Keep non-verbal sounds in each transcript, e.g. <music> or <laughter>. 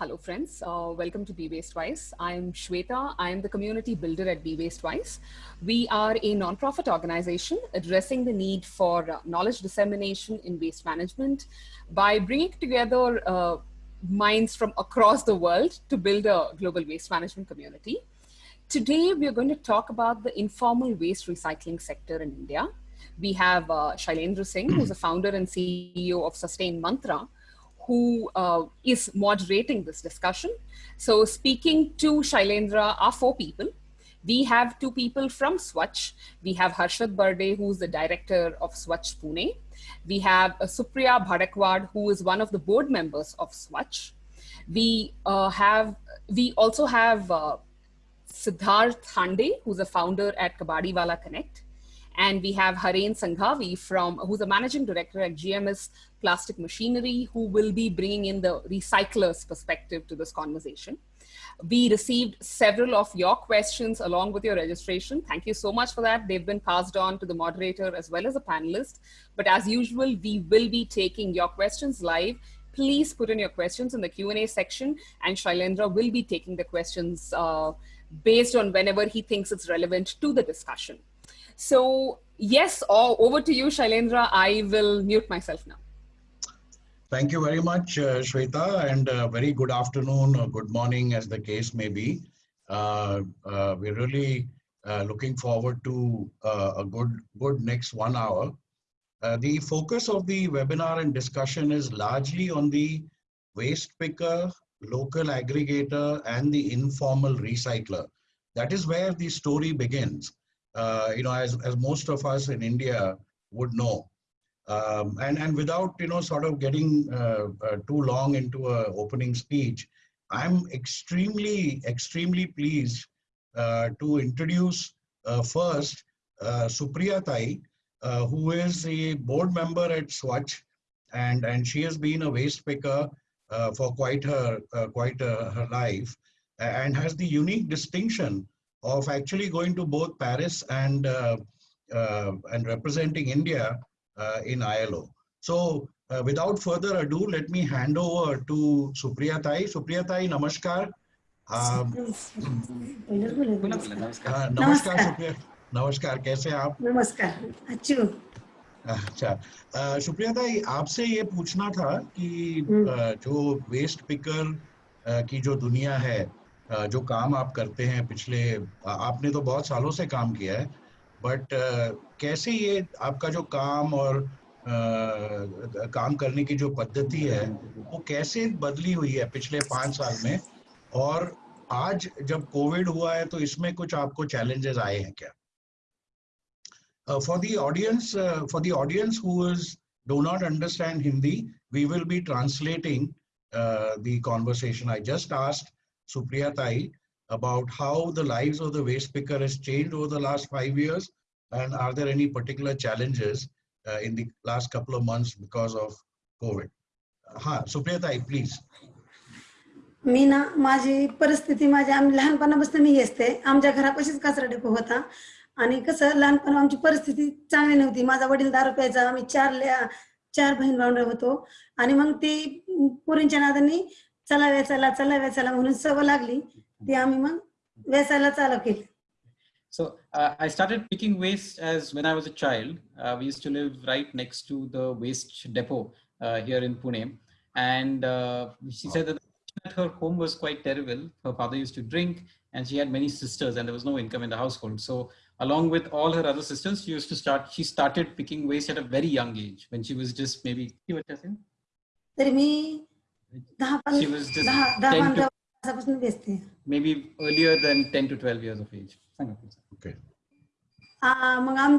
Hello friends, uh, welcome to Be Waste Wise. I'm Shweta, I'm the community builder at Be Waste Wise. We are a nonprofit organization addressing the need for uh, knowledge dissemination in waste management by bringing together uh, minds from across the world to build a global waste management community. Today, we're going to talk about the informal waste recycling sector in India. We have uh, Shailendra Singh, who's the founder and CEO of Sustain Mantra, who uh, is moderating this discussion. So speaking to Shailendra are four people. We have two people from Swachh. We have Harshad Barde, who's the director of Swachh Pune. We have uh, Supriya Bhadakwad, who is one of the board members of Swachh. We uh, have, we also have uh, Siddharth Hande, who's a founder at Kabadiwala Connect. And we have Haren Sanghavi from, who's a managing director at GMS Plastic Machinery, who will be bringing in the recyclers perspective to this conversation. We received several of your questions along with your registration. Thank you so much for that. They've been passed on to the moderator as well as a panelist. But as usual, we will be taking your questions live. Please put in your questions in the Q&A section and Shailendra will be taking the questions uh, based on whenever he thinks it's relevant to the discussion. So yes, oh, over to you, Shailendra. I will mute myself now. Thank you very much, uh, Shweta, and uh, very good afternoon or good morning, as the case may be. Uh, uh we're really uh, looking forward to uh, a good, good next one hour. the focus of the webinar and discussion is largely on the waste picker, local aggregator, and the informal recycler. That is where the story begins uh, you know, as, as most of us in India would know. Um, and, and without, you know, sort of getting uh, uh, too long into a opening speech, I'm extremely, extremely pleased uh, to introduce uh, first uh, Supriya Tai, who is a board member at Swachh, and, and she has been a waste picker for quite her, quite her life, and has the unique distinction of actually going to both Paris and uh, uh, and representing India uh, in ILO. So without further ado, let me hand over to Supriya Tai. Supriya Tai, namaskar. नमस्कार सुप्रिया नमस्कार कैसे आप नमस्कार अच्छी अच्छा सुप्रिया ताई आपसे ये पूछना था कि जो वेस्ट पिकर की जो दुनिया है जो काम आप करते हैं पिछले आपने तो बहुत सालों से काम किया है बट कैसे ये आपका जो काम और आ, काम करने की जो पद्धति है वो कैसे बदली हुई है पिछले पाँच साल में? और आज जब कोविड हुआ है तो इसमें कुछ आपको चैलेंजेस आए हैं क्या? For the audience for the audience who is not understand Hindi we will be translating the conversation I just asked Supriya Tai about how the lives of the waste picker has changed over the last five years and are there any particular challenges uh, in the last couple of months because of COVID? Ha, Supriya Tai, please. मी ना माझी परिस्थिती माझी आम्ही लहानपणापासून मी असते आमच्या घरापाशीच कचरा डेपो होता आणि कसं लहानपण आमची परिस्थिती चांगली नव्हती माझा वडील दारू प्यायचा आम्ही चार चार बहीण भावंड होतो आणि मग ती पुरींच्या नादानी चला वेचायला चला वेचायला म्हणून सवय लागली ती आम्ही मग वेचायला चालू केली So uh, I started picking waste as when I was a child. Uh, we used to live right next to the waste depot uh, here in Pune. And uh, she said that her home was quite terrible. Her father used to drink and she had many sisters and there was no income in the household. So along with all her other sisters, she used to start, she started picking waste at a very young age when she was just maybe, तरी मी She was just 10 to, maybe earlier than 10 to 12 years of age. Okay. मग आम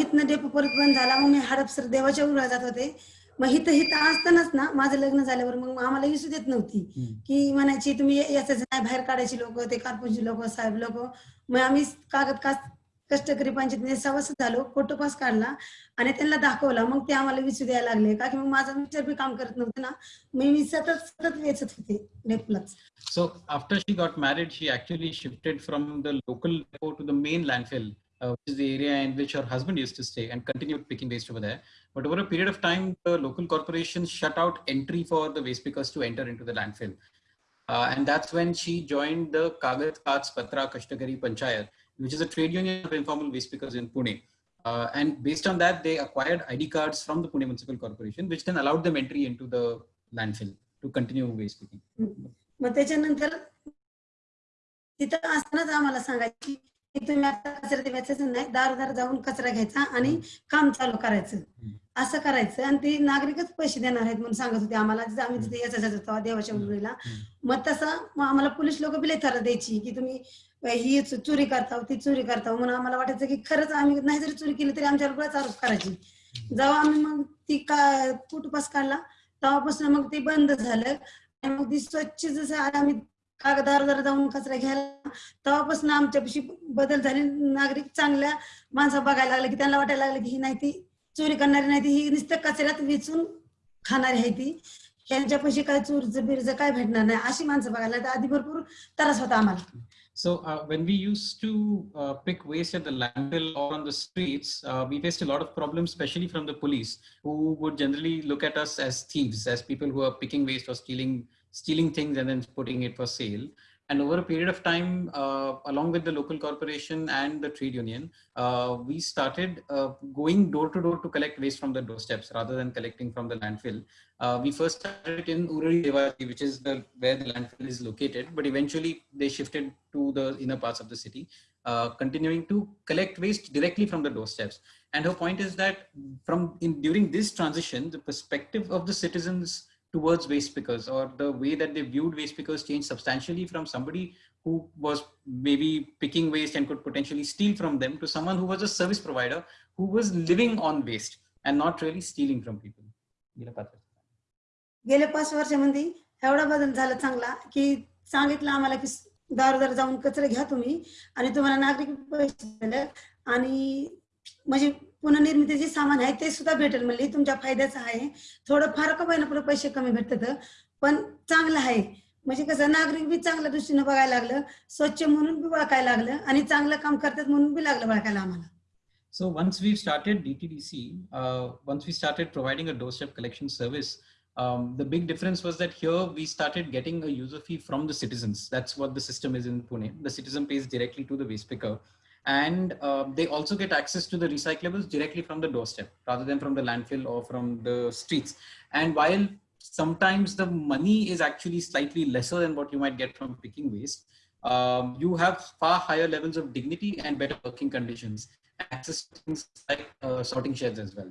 इथनं depot परत बंद झाला मग मी हडपसर देवाच्या जात होते. मग हिथं हिथं असतानाच ना माझं लग्न झाल्यावर मग आम्हाला विसू देत नव्हती. की म्हणायची तुम्ही याच नाही बाहेर काढायची लोक ते कारपूरची लोक साहेब लोक. मग आम्ही कागद का कष्टकरी after she got married, काढला आणि त्यांना दाखवला मग ते आम्हाला विसू द्यायला लागले का की मग माझा मिस्टर बी काम करत नव्हते ना मी सतत सतत वेचत होते so after she got married she actually shifted from the local depot to the main landfill Uh, which is the area in which her husband used to stay and continued picking waste over there. But over a period of time, the local corporation shut out entry for the waste pickers to enter into the landfill. Uh, and that's when she joined the Kagad Kach Patra Kashtakari Panchayat, which is a trade union of informal waste pickers in Pune. Uh, and based on that, they acquired ID cards from the Pune Municipal Corporation, which then allowed them entry into the landfill to continue waste picking. मग त्याच्यानंतर तिथं असतानाच आम्हाला सांगायची की तुम्ही आता कचरा द्यायचं नाही दारोदार जाऊन कचरा घ्यायचा आणि काम चालू करायचं असं करायचं आणि ते नागरिकच पैसे देणार आहेत म्हणून सांगत होते आम्हाला आम्ही तिथे याचा देवाच्या उजवीला मग तसं मग आम्हाला पोलीस लोक बिले द्यायची की तुम्ही ही चोरी करताव हो, ती चोरी करताव हो. म्हणून आम्हाला वाटायचं की खरंच आम्ही नाही जरी चोरी केली तरी आमच्यावर बराच आरोप करायची? जेव्हा आम्ही मग ती का कुटुपास काढला तेव्हापासून मग ते बंद झालं. आणि मग ती स्वच्छ जसं आम्ही कागदार जाऊन कचरा घ्यायला तेव्हापासून आमच्यापाशी बदल झाले. नागरिक चांगल्या माणसं बघायला लागले की त्यांना वाटायला लागलं की ही नाही ती चोरी करणारी नाही ती ही नुसतं कचऱ्यात वेचून खाणारी आहे ती. त्यांच्यापाशी काय चोरचं बिरचं काय भेटणार नाही अशी माणसं बघायला आधी भरपूर त्रास होता आम्हाला. So uh, when we used to uh, pick waste at the landfill or on the streets, uh, we faced a lot of problems, especially from the police, who would generally look at us as thieves, as people who are picking waste or stealing stealing things and then putting it for sale. And over a period of time, uh, along with the local corporation and the trade union, uh, we started uh, going door to door to collect waste from the doorsteps rather than collecting from the landfill. Uh, we first started in Uruli Devachi, which is the where the landfill is located, but eventually they shifted to the inner parts of the city, uh, continuing to collect waste directly from the doorsteps. And her point is that from in, during this transition, the perspective of the citizens towards waste pickers or the way that they viewed waste pickers changed substantially from somebody who was maybe picking waste and could potentially steal from them to someone who was a service provider who was living on waste and not really stealing from people. गेल्या पाच वर्षामध्ये एवढा बदल झाला चांगला की सांगितलं आम्हाला की दारोदार जाऊन कचरा घ्या तुम्ही आणि तुम्हाला नागरिक पैसे दिले आणि म्हणजे पुनर्निर्मिती जे सामान आहे ते सुद्धा भेटेल म्हणजे तुमच्या फायद्याचं आहे थोडं फार कमी ना पुढे पैसे कमी भेटतात पण चांगलं आहे म्हणजे कसं नागरिक बी चांगल्या दृष्टीनं बघायला लागलं स्वच्छ म्हणून बी ओळखायला लागलं आणि चांगलं काम करतात म्हणून बी लागलं ओळखायला आम्हाला so once we started DTDC once we started providing a doorstep collection service Um, the big difference was that here we started getting a user fee from the citizens. That's what the system is in Pune. The citizen pays directly to the waste picker. And uh, they also get access to the recyclables directly from the doorstep rather than from the landfill or from the streets. And while sometimes the money is actually slightly lesser than what you might get from picking waste, um, you have far higher levels of dignity and better working conditions. Access things like uh, sorting sheds as well.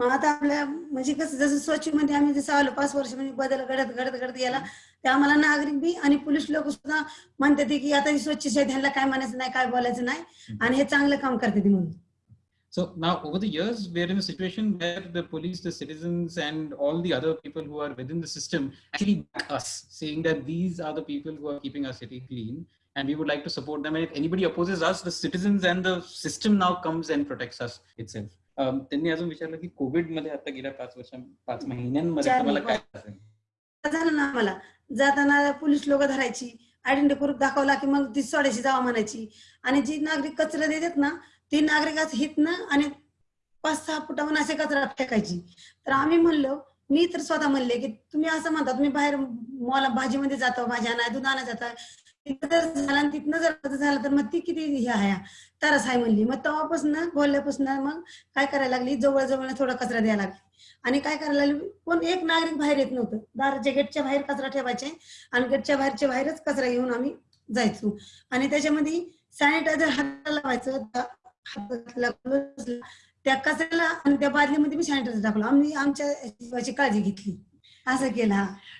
मग आता आपल्या म्हणजे कसं जसं स्वच्छ मध्ये आम्ही जसं आलो पाच वर्ष म्हणजे बदल घडत घडत घडत गेला ते आम्हाला नागरिक बी आणि पोलीस लोक सुद्धा म्हणतात की आता ही स्वच्छ शेत ह्यांना काय म्हणायचं नाही काय बोलायचं नाही आणि हे चांगलं काम करते म्हणून So now over the years, we're in a situation where the police, the citizens, and all the other people who are within the system actually back us, saying that these are the people who are keeping our city clean, and we would like to support them. And if anybody opposes us, the citizens and the system now comes and protects us itself. त्यांनी अजून विचारलं की कोविडमध्ये आता गेल्या पाच वर्षां पाच महिन्यांमध्ये तुम्हाला काय? झालं ना आम्हाला. जाताना पोलीस लोक धरायची आयडेंटिटी प्रूफ दाखवला की मग ती सोडायची जावा म्हणायची. आणि जी नागरिक कचरा देतात ना ती नागरिकाच हितनं आणि पाच सहा फुटावून असे कचरा फेकायची. तर आम्ही म्हणलो मी तर स्वतः म्हणले की तुम्ही असं म्हणता तुम्ही बाहेर मला भाजीमध्ये जातो भाज्या नाही दूध आणा जाता. जर झाला आणि तिथनं जर झालं झाला तर मग ती किती हे आहे? तरच आहे म्हणली. मग तेव्हापासून बोलल्यापासून मग काय करायला लागली? जवळ जवळ थोडा कचरा द्यायला लागली. आणि काय करायला लागली? कोण एक नागरिक बाहेर येत नव्हतं. दाराच्या गेटच्या बाहेर कचरा ठेवायचे आणि गेटच्या बाहेरच्या बाहेरच कचरा घेऊन आम्ही जायचो. आणि त्याच्यामध्ये सॅनिटायझर हाताला लावायचं त्या त्या कचऱ्याला आणि त्या बादलीमध्ये मी सॅनिटायझर टाकलो. आम्ही आमच्या काळजी घेतली.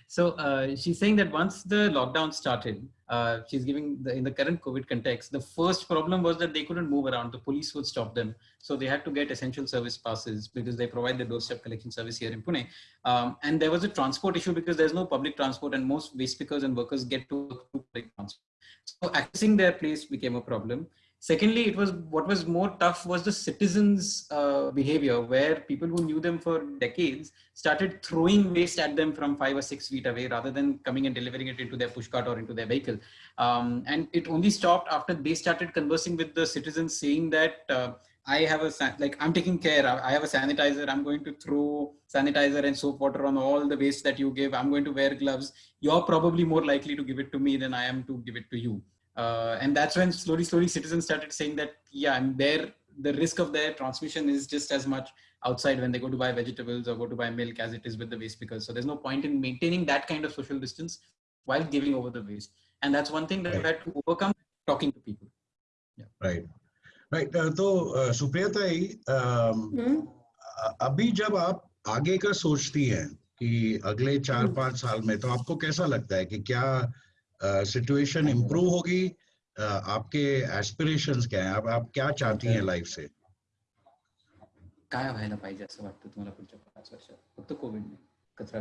So uh, she's saying that once the lockdown started, uh, she's giving the, in the current COVID context, the first problem was that they couldn't move around. The police would stop them. So they had to get essential service passes because they provide the doorstep collection service here in Pune. Um, and there was a transport issue because there's no public transport and most waste pickers and workers get to public transport. So accessing their place became a problem. Secondly, it was what was more tough was the citizens' uh, behavior, where people who knew them for decades started throwing waste at them from five or six feet away, rather than coming and delivering it into their pushcart or into their vehicle. Um, and it only stopped after they started conversing with the citizens, saying that uh, i have a like i'm taking care. I I have a sanitizer. I'm going to throw sanitizer and soap water on all the waste that you give. I'm going to wear gloves. You're probably more likely to give it to me than I am to give it to you. Uh, and that's when slowly, slowly citizens started saying that yeah, I'm there. The risk of their transmission is just as much outside when they go to buy vegetables or go to buy milk as it is with the waste pickers. So there's no point in maintaining that kind of social distance while giving over the waste. And that's one thing that we've had to overcome talking to people. Right right तो अ, सुप्रिया ताई अम, हम्म. अ- अभी जब आप आगे का सोचती हैं कि अगले चार हम्म. पांच साल में तो आपको कैसा लगता है कि क्या Situation improve होगी आपके एस्पिरेशंस क्या हैं? आप आप क्या चाहती हैं लाइफ से? काय व्हायला पाहिजे असं वाटतं तुम्हाला पुढच्या पाच वर्षात? फक्त कोविड नाही कचरा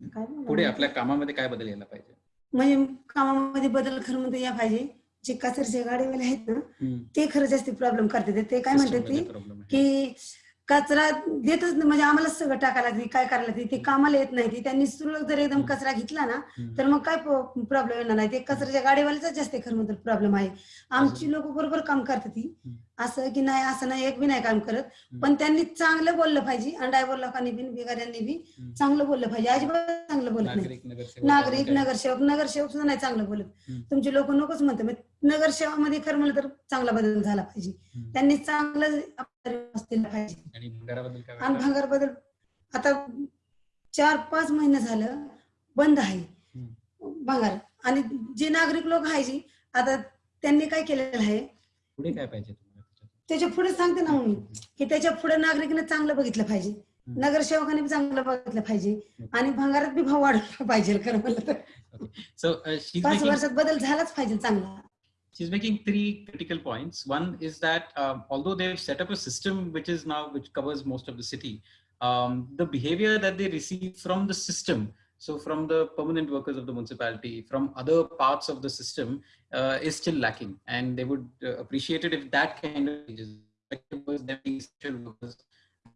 काय पुढे? आपल्या कामामध्ये काय बदल यायला पाहिजे? म्हणजे कामामध्ये बदल खरं म्हणतो या पाहिजे. जे कचरचे गाडीवाले आहेत ना ते खरं जास्त प्रॉब्लेम करतात. ते काय म्हणतात ते? की कचरा देतच नाही. म्हणजे आम्हाला सगळं टाकायला लागते काय करायला लागते ते कामाला येत नाही. ते त्यांनी सुरुवात जर एकदम कचरा घेतला ना तर मग काय प्रॉब्लेम येणार नाही. ते कचऱ्याच्या गाडीवाल्याचा जास्त खरं म्हणतो प्रॉब्लेम आहे. आमची लोक बरोबर काम करतात ती. असं की नाही असं नाही एक बी नाही काम करत. पण त्यांनी चांगलं बोललं पाहिजे. आणि ड्रायव्हर लोकांनी बी बिगाऱ्यांनी बी. चांगलं बोललं पाहिजे. अजिबात चांगलं बोलत नाही. नागरिक नगरसेवक नगरसेवक सुद्धा नाही चांगलं बोलत. तुमचे लोक नकोच म्हणते मग नगरसेवामध्ये खरं म्हणलं तर चांगला बदल झाला पाहिजे. त्यांनी चांगलं पाहिजे. आणि? भांगार बदल आता चार पाच महिने झालं बंद आहे. भांगार. आणि जे नागरिक लोक आहे जी आता त्यांनी काय केलेलं आहे? पुढे काय पाहिजे? त्याच्या पुढे सांगते ना मी की त्याच्या पुढे नागरिकांना चांगलं बघितलं पाहिजे. नगरसेवकांनी बी चांगलं बघितलं पाहिजे. आणि भांगारात बी भाव वाढवला पाहिजे खरं म्हणलं तर. पाच वर्षात बदल झालाच पाहिजे चांगला. She's making three critical points. One is that um, although they've set up a system which is now which covers most of the city, um, the behavior that they receive from the system, so from the permanent workers of the municipality, from other parts of the system, uh, is still lacking, and they would uh, appreciate it if that kind of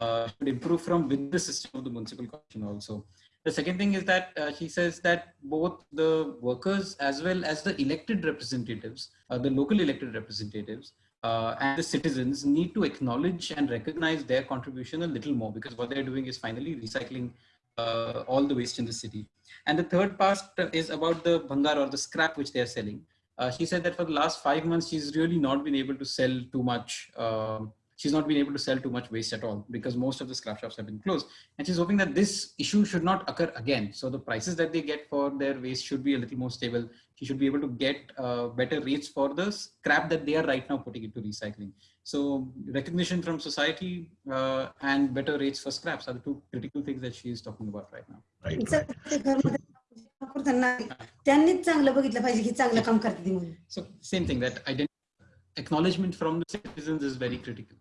uh, should improve from within the system of the municipal corporation also. The second thing is that uh, she says that both the workers as well as the elected representatives, uh, the local elected representatives, uh, and the citizens need to acknowledge and recognize their contribution a little more because what they're doing is finally recycling uh, all the waste in the city. And the third part is about the bhangar or the scrap which they are selling. Uh, she said that for the last five months, she's really not been able to sell too much. um she's not been able to sell too much waste at all because most of the scrap shops have been closed. And she's hoping that this issue should not occur again. So the prices that they get for their waste should be a little more stable. She should be able to get uh, better rates for the scrap that they are right now putting into recycling. So recognition from society uh, and better rates for scraps are the two critical things that she is talking about right now. Right जर ते घरमध्ये वापरतात ना, त्यांनीच चांगलं बघितलं पाहिजे की चांगलं काम करते ती म्हणून So same thing that ident- acknowledgement from the citizens is very critical.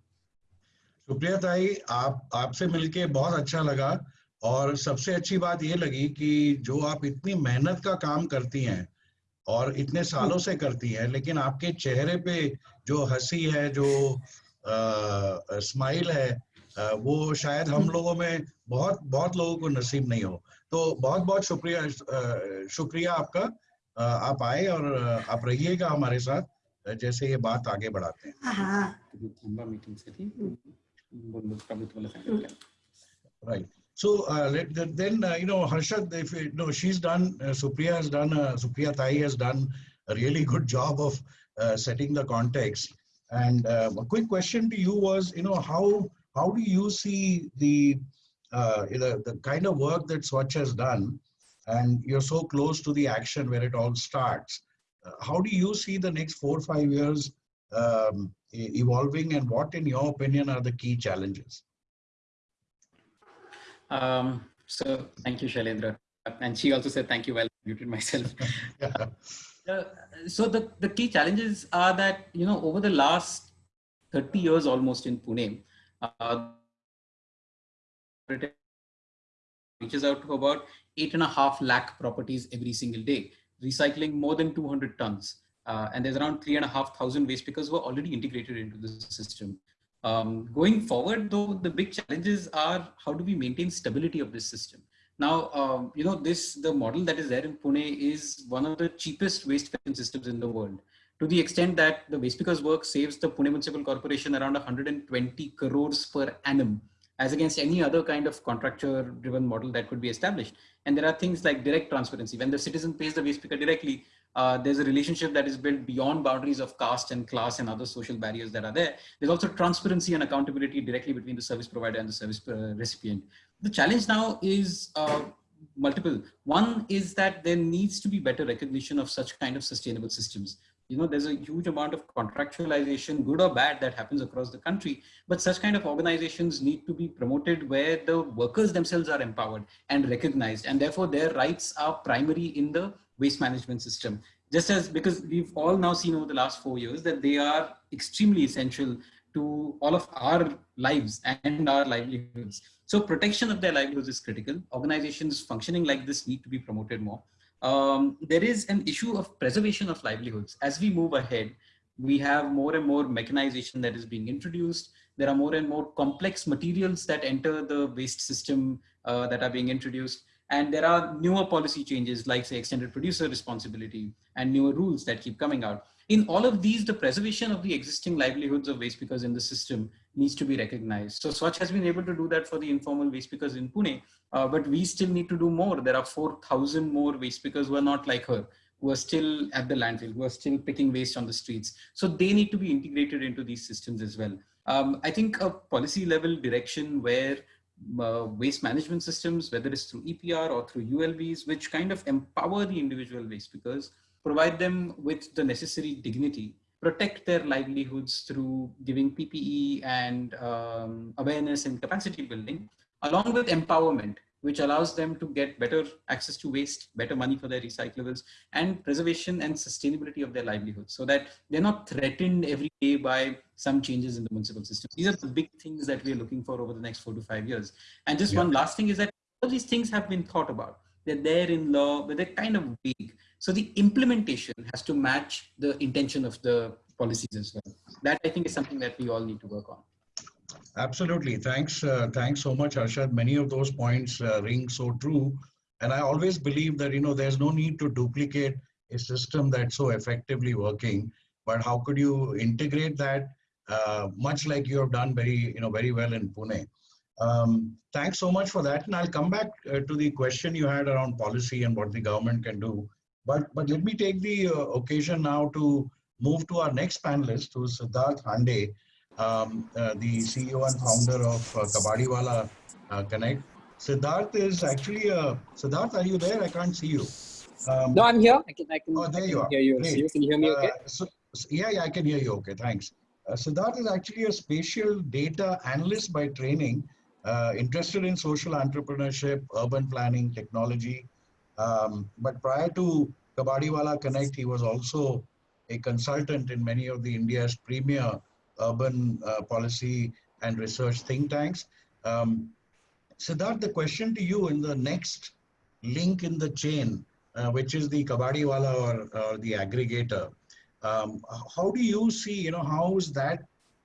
Supriya ताई आप आपसे मिलके बहुत अच्छा लगा और सबसे अच्छी बात ये लगी कि जो आप इतनी मेहनत का काम करती हैं और इतने सालों से करती हैं लेकिन आपके चेहरे पे जो हँसी है जो स्माइल है अ, वो शायद हम लोगों में बहुत बहुत लोगों को नसीब नहीं हो। तो बहुत बहुत शुक्रिया शुक्रिया आपका। आप आए और आप रहिएगा हमारे साथ जैसे ये बात आगे बढ़ाते हैं। हा। Mm-hmm. Right. So uh, then, uh, you know, Harshad, if you know, she's done, uh, Supriya has done, uh, Supriya Tai has done a really good job of uh, setting the context. And uh, a quick question to you was, you know, how how do you see the uh, the, the kind of work that Swachh has done, and you're so close to the action where it all starts. how do you see the next four five years um, evolving, and what, in your opinion, are the key challenges? Um, so thank you, Shailendra. And she also said thank you while I muted myself. <laughs> Uh, so the, the key challenges are that, you know, over the last 30 years almost in Pune, uh, reaches out to about eight and a half lakh properties every single day, recycling more than 200 tons. Uh, and there's around three and a half thousand waste pickers who are already integrated into the system. Um, going forward, though, the big challenges are how do we maintain stability of this system? Now, um, you know, this, the model that is there in Pune is one of the cheapest waste collection systems in the world to the extent that the waste pickers work saves the Pune Municipal Corporation around 120 crores per annum as against any other kind of contractor driven model that could be established. And there are things like direct transparency. When the citizen pays the waste picker directly, uh, there's a relationship that is built beyond boundaries of caste and class and other social barriers that are there. There's also transparency and accountability directly between the service provider and the service uh, recipient. The challenge now is uh, multiple. One is that there needs to be better recognition of such kind of sustainable systems you know, there's a huge amount of contractualization, good or bad, that happens across the country. But such kind of organizations need to be promoted where the workers themselves are empowered and recognized, and therefore their rights are primary in the waste management system. Just as because we've all now seen over the last four years that they are extremely essential to all of our lives and our livelihoods. So protection of their livelihoods is critical. Organizations functioning like this need to be promoted more um, there is an issue of preservation of livelihoods. As we move ahead, we have more and more mechanization that is being introduced. There are more and more complex materials that enter the waste system uh, that are being introduced. And there are newer policy changes like say extended producer responsibility and newer rules that keep coming out. In all of these, the preservation of the existing livelihoods of waste pickers in the system needs to be recognized. So Swachh has been able to do that for the informal waste pickers in Pune, uh, but we still need to do more. There are 4,000 more waste pickers who are not like her, who are still at the landfill, who are still picking waste on the streets. So they need to be integrated into these systems as well. Um, I think a policy level direction where uh, waste management systems, whether it's through EPR or through ULBs, which kind of empower the individual waste pickers provide them with the necessary dignity, protect their livelihoods through giving PPE and um, awareness and capacity building, along with empowerment, which allows them to get better access to waste, better money for their recyclables, and preservation and sustainability of their livelihoods so that they're not threatened every day by some changes in the municipal system. These are the big things that we're looking for over the next four to five years. And just yeah. one last thing is that all these things have been thought about. They're there in law, but they're kind of vague. So the implementation has to match the intention of the policies as well. That I think is something that we all need to work on. Absolutely. Thanks. Uh, thanks so much, Harshad. Many of those points uh, ring so true. And I always believe that, you know, there's no need to duplicate a system that's so effectively working, but how could you integrate that uh, much like you have done very, you know, very well in Pune. Um, thanks so much for that. And I'll come back uh, to the question you had around policy and what the government can do. But, but let me take the uh, occasion now to move to our next panelist, who's Siddharth Hande, um, uh, the CEO and founder of uh, Kabadiwala uh, Connect. Siddharth is actually a, Siddharth, are you there? I can't see you. Um, no, I'm here. I can, I can, oh, there I can you are. hear you. you. Can hear me okay? Uh, so, yeah, yeah, I can hear you okay. Thanks. Uh, Siddharth is actually a spatial data analyst by training, uh, interested in social entrepreneurship, urban planning, technology. Um, but prior to Kabadiwala Connect, he was also a consultant in many of the India's premier urban uh, policy and research think tanks. Um, Siddharth, the question to you in the next link in the chain, uh, which is the Kabadiwala or, or the aggregator, um, how do you see, you know, how is that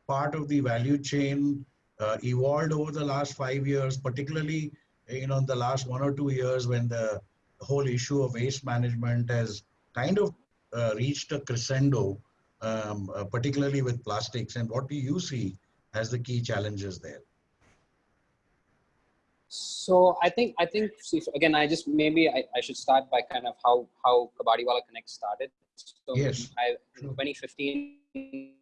part of the value chain uh, evolved over the last five years, particularly, you know, in the last one or two years when the whole issue of waste management has kind of uh, reached a crescendo, um, uh, particularly with plastics, and what do you see as the key challenges there? So I think I think see, again I just maybe I, I should start by kind of how how Kabadiwala Connect started. So yes. I, in 2015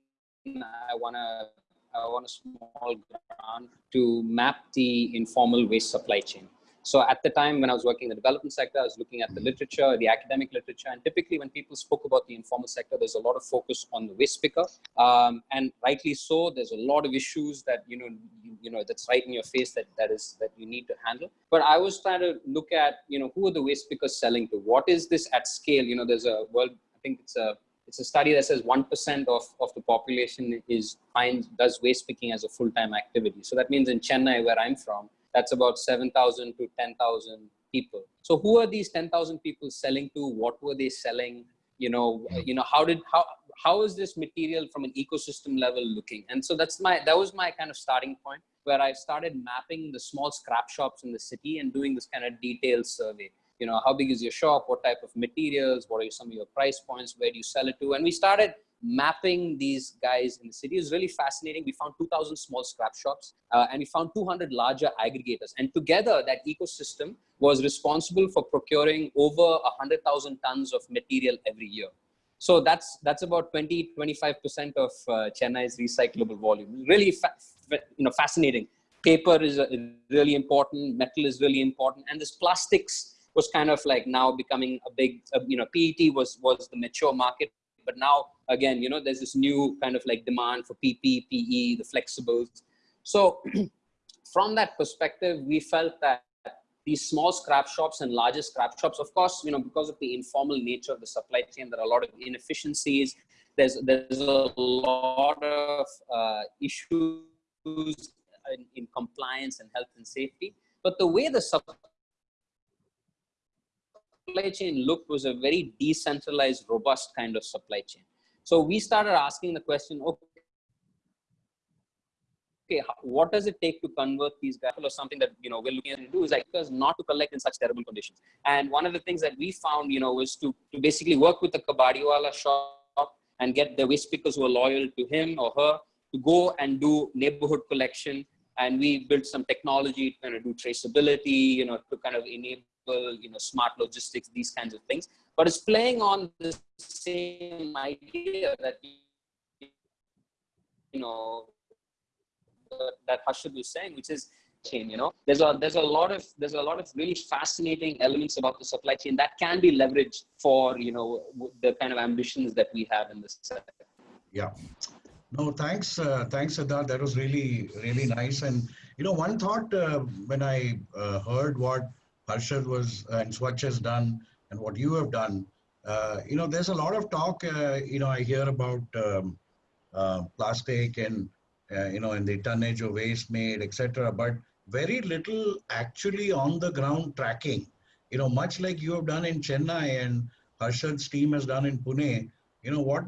I won a I won a small grant to map the informal waste supply chain. So at the time when I was working in the development sector, I was looking at the literature, the academic literature, and typically when people spoke about the informal sector, there's a lot of focus on the waste picker, um, and rightly so. There's a lot of issues that you know, you, you, know, that's right in your face that that is that you need to handle. But I was trying to look at you know who are the waste pickers selling to? What is this at scale? You know, there's a world. I think it's a it's a study that says 1% of, of the population is finds does waste picking as a full-time activity. So that means in Chennai, where I'm from, that's about 7,000 to 10,000 people. So who are these 10,000 people selling to? What were they selling? You know, you know, how did, how, how is this material from an ecosystem level looking? And so that's my, that was my kind of starting point. where I started mapping the small scrap shops in the city and doing this kind of detailed survey. You know, how big is your shop? What type of materials? What are some of your price points? Where do you sell it to? And we started mapping these guys in the city. is really fascinating. We found 2,000 small scrap shops uh, and we found 200 larger aggregators. And together, that ecosystem was responsible for procuring over 100,000 tons of material every year. So that's that's about 20, 25% of uh, Chennai's recyclable volume. Really, you know, fascinating. Paper is uh, really important. Metal is really important, and this plastics was kind of like now becoming a big. Uh, you know, PET was was the mature market, but now again, you know, there's this new kind of like demand for PP, PE, the flexibles. So <clears throat> from that perspective, we felt that these small scrap shops and larger scrap shops, of course, you know, because of the informal nature of the supply chain, there are a lot of inefficiencies. There's, there's a lot of uh, issues in, in compliance and health and safety. But the way the supply chain looked was a very decentralized, robust kind of supply chain. So we started asking the question, okay, okay, what does it take to convert these guys or something that, you know, we're looking to do is like us not to collect in such terrible conditions. And one of the things that we found, you know, was to, to basically work with the kabadiwala shop and get the waste pickers who are loyal to him or her to go and do neighborhood collection. And we built some technology to kind of do traceability, you know, to kind of enable, you know, smart logistics, these kinds of things. But it's playing on the same idea that, you know, that Harshad was saying, which is chain. You know, there's a there's a lot of there's a lot of really fascinating elements about the supply chain that can be leveraged for you know the kind of ambitions that we have in this sector. Yeah. No, thanks, uh, thanks, Siddharth. That was really, really nice. And you know, one thought uh, when I uh, heard what Harshad was uh, and Swachh has done and what you have done, uh, you know, there's a lot of talk. Uh, you know, I hear about um, plastic and uh, you know, and the tonnage of waste made, etc. But very little actually on the ground tracking. You know, much like you have done in Chennai and Harshad's team has done in Pune. You know what?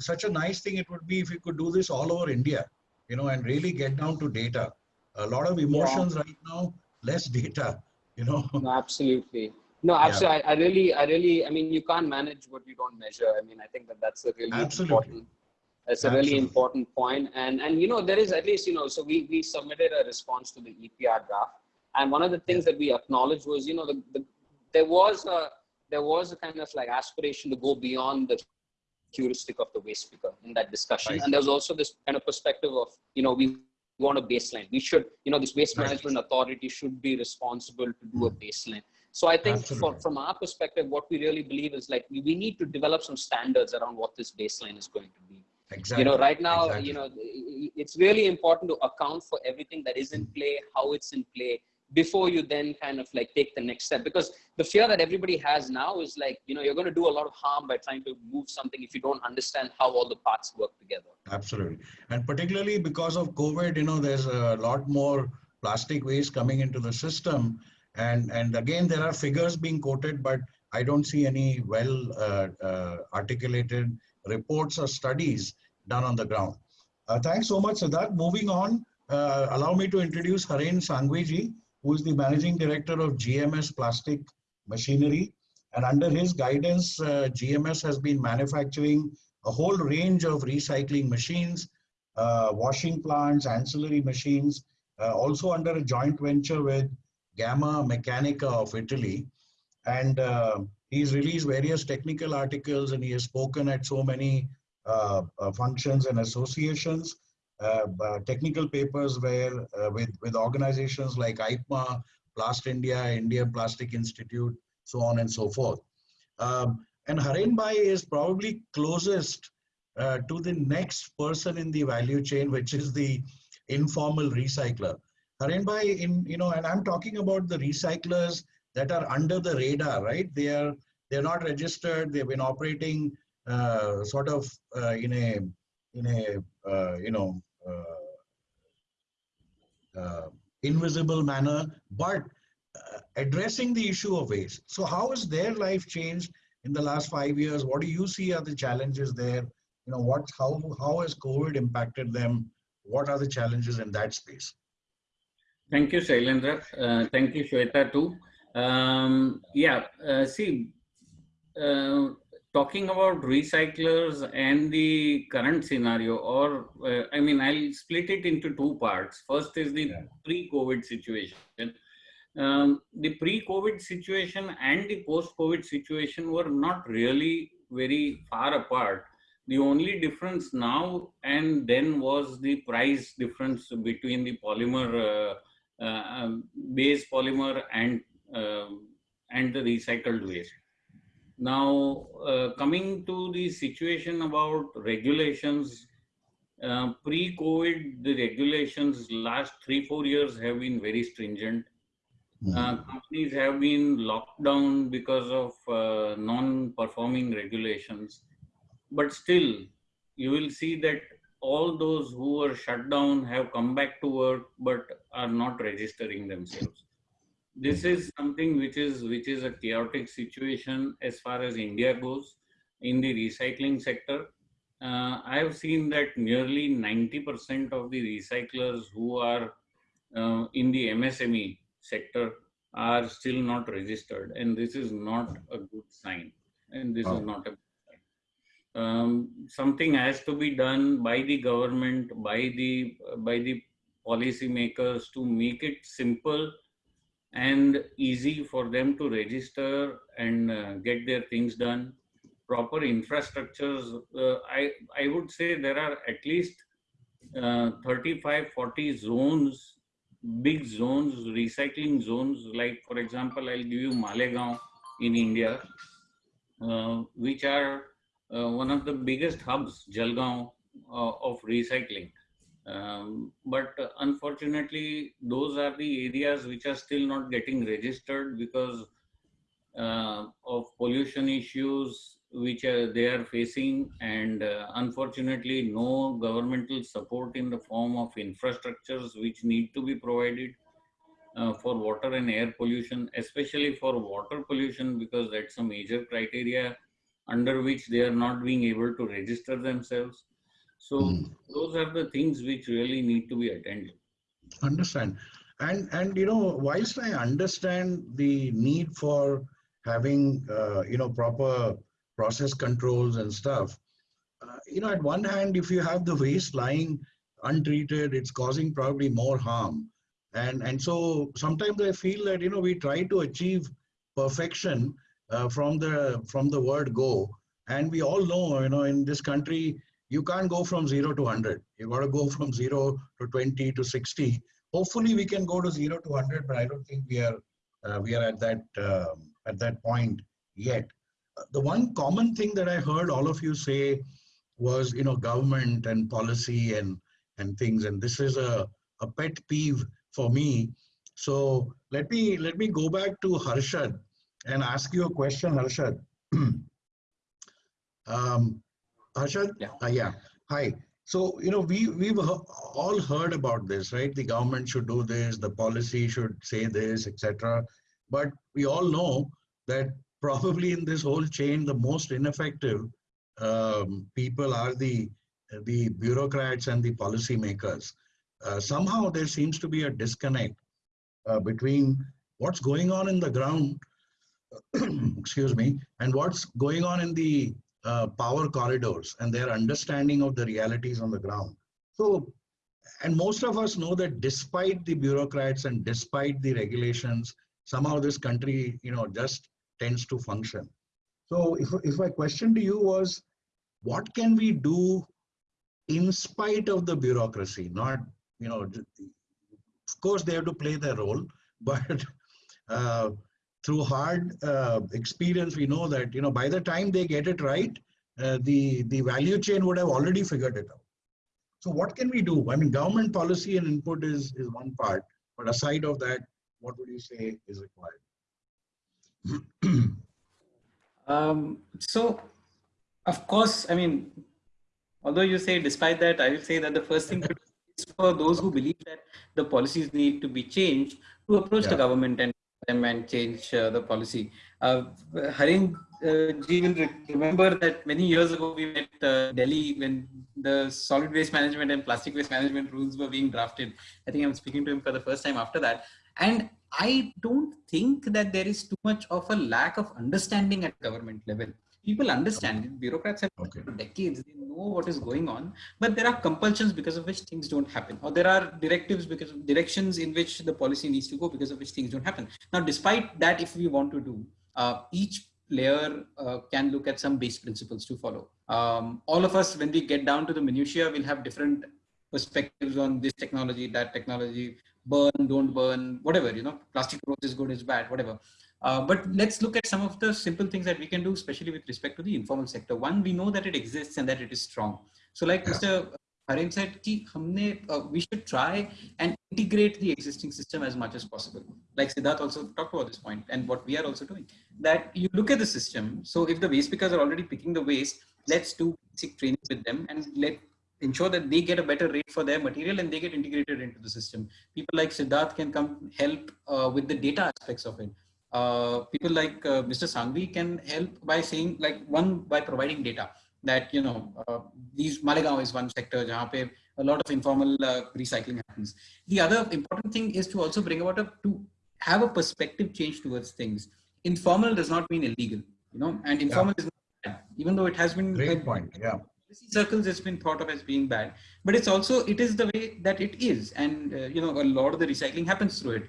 Such a nice thing it would be if we could do this all over India. You know, and really get down to data. A lot of emotions yeah. right now, less data. You know. No, absolutely. No, absolutely. Yeah. I, I, really, I really, I mean, you can't manage what you don't measure. I mean, I think that that's a really absolutely. important that's a Absolutely. really important point. And, and, you know, there is at least, you know, so we, we submitted a response to the EPR draft. And one of the things that we acknowledged was, you know, the, the, there was a, there was a kind of like aspiration to go beyond the heuristic of the waste picker in that discussion. Right. And there's also this kind of perspective of, you know, we want a baseline. We should, you know, this waste management authority should be responsible to do a baseline. So I think for, from our perspective, what we really believe is like we need to develop some standards around what this baseline is going to be. Exactly. You know, right now, exactly. you know, it's really important to account for everything that is in play, how it's in play, before you then kind of like take the next step. Because the fear that everybody has now is like, you know, you're going to do a lot of harm by trying to move something if you don't understand how all the parts work together. Absolutely. And particularly because of COVID, you know, there's a lot more plastic waste coming into the system. And, and again, there are figures being quoted, but I don't see any well uh, uh, articulated reports or studies done on the ground. Uh, thanks so much, Siddharth. Moving on, uh, allow me to introduce Haren Sangweji, who is the Managing Director of GMS Plastic Machinery. And under his guidance, uh, GMS has been manufacturing a whole range of recycling machines, uh, washing plants, ancillary machines, uh, also under a joint venture with Gamma Meccanica of Italy. And uh, he's released various technical articles and he has spoken at so many uh, uh, functions and associations, technical papers where with, with organizations like IPMA, Plast India, Indian Plastic Institute, so on and so forth. Um, and Haren Bhai is probably closest uh, to the next person in the value chain, which is the informal recycler. Haren Bhai, in you know, and I'm talking about the recyclers that are under the radar, right? They are they're not registered. They've been operating uh, sort of uh, in a in a uh, you know uh, uh, invisible manner, but uh, addressing the issue of waste. So, how has their life changed in the last five years? What do you see are the challenges there? You know, what how how has COVID impacted them? What are the challenges in that space? Thank you, Shailendra. Uh, thank you, Shweta, too. Um, yeah, uh, see, uh, talking about recyclers and the current scenario, or uh, I mean, I'll split it into two parts. First is the Yeah. pre-COVID situation. Um, the pre-COVID situation and the post-COVID situation were not really very far apart. The only difference now and then was the price difference between the polymer, uh, uh, um, base polymer and um and the recycled waste. Now, uh, coming to the situation about regulations, uh, pre-COVID, the regulations last three, four years have been very stringent. Uh, companies have been locked down because of uh, non-performing regulations. But still, you will see that all those who were shut down have come back to work, but are not registering themselves this is something which is which is a chaotic situation as far as India goes in the recycling sector. Uh, I have seen that nearly 90% of the recyclers who are uh, in the MSME sector are still not registered, and this is not a good sign. And this Oh. is not a. Um, something has to be done by the government, by the by the policymakers to make it simple and easy for them to register and uh, get their things done. Proper infrastructures, uh, I, I would say there are at least uh, 35, 40 zones, big zones, recycling zones. Like, for example, I'll give you Malegaon in India, uh, which are uh, one of the biggest hubs, Jalgaon, uh, of recycling. Um, but uh, unfortunately, those are the areas which are still not getting registered because uh, of pollution issues which are, they are facing, and uh, unfortunately, no governmental support in the form of infrastructures which need to be provided uh, for water and air pollution, especially for water pollution, because that's a major criteria under which they are not being able to register themselves. So Mm. those are the things which really need to be attended. Understand. And, and, you know, whilst I understand the need for having, uh, you know, proper process controls and stuff, uh, you know, at one hand, if you have the waste lying untreated, it's causing probably more harm. And, and so sometimes I feel that, you know, we try to achieve perfection uh, from the, from the word go. And we all know, you know, in this country, you can't go from zero to 100. You've got to go from zero to 20 to 60. Hopefully, we can go to zero to 100, but I don't think we are uh, we are at that um, at that point yet. Uh, The one common thing that I heard all of you say was, you know, government and policy and and things, and this is a a pet peeve for me. So let me let me go back to Harshad and ask you a question, Harshad. <clears throat> um, Harshad, Yeah. uh, yeah. Hi. So you know we we've all heard about this, right? The government should do this, the policy should say this, etc. But we all know that probably in this whole chain, the most ineffective um, people are the the bureaucrats and the policymakers. Uh, somehow there seems to be a disconnect uh, between what's going on in the ground, <clears throat> excuse me, and what's going on in the uh, power corridors and their understanding of the realities on the ground. So, and most of us know that despite the bureaucrats and despite the regulations, somehow this country, you know, just tends to function. So, if if my question to you was, what can we do in spite of the bureaucracy? Not, you know, of course they have to play their role, <laughs> but uh, through hard uh, experience, we know that you know by the time they get it right, uh, the the value chain would have already figured it out. So what can we do? I mean, government policy and input is is one part, but aside of that, what would you say is required? <clears throat> Um, so, of course, I mean, although you say despite that, I will say that the first thing is for those who believe that the policies need to be changed to approach Yeah. the government and them and change uh, the policy. Uh, uh, will remember that many years ago we met uh, Delhi when the solid waste management and plastic waste management rules were being drafted. I think I'm speaking to him for the first time after that. And I don't think that there is too much of a lack of understanding at government level. People understand it. Bureaucrats have okay. for decades. They know what is going on, but there are compulsions because of which things don't happen, or there are directives because of directions in which the policy needs to go because of which things don't happen. Now, despite that, if we want to do uh, each player uh, can look at some base principles to follow. Um, all of us, when we get down to the minutiae, will have different perspectives on this technology, that technology, burn, don't burn, whatever, you know, plastic growth is good, is bad, whatever. Uh, but let's look at some of the simple things that we can do, especially with respect to the informal sector. One, we know that it exists and that it is strong. So like yeah. Mr. Harin said, ki humne, uh, we should try and integrate the existing system as much as possible. Like Siddharth also talked about this point and what we are also doing, that you look at the system. So if the waste pickers are already picking the waste, let's do basic training with them and let ensure that they get a better rate for their material and they get integrated into the system. People like Siddharth can come help uh, with the data aspects of it. Uh, people like uh, Mr. Sangvi can help by saying like one by providing data that you know uh, these Malegaon is one sector jahan pe a lot of informal uh, recycling happens. The other important thing is to also bring about a to have a perspective change towards things. Informal does not mean illegal, you know, and informal yeah. is not bad, even though it has been great point. Yeah circles has been thought of as being bad but it's also it is the way that it is and uh, you know a lot of the recycling happens through it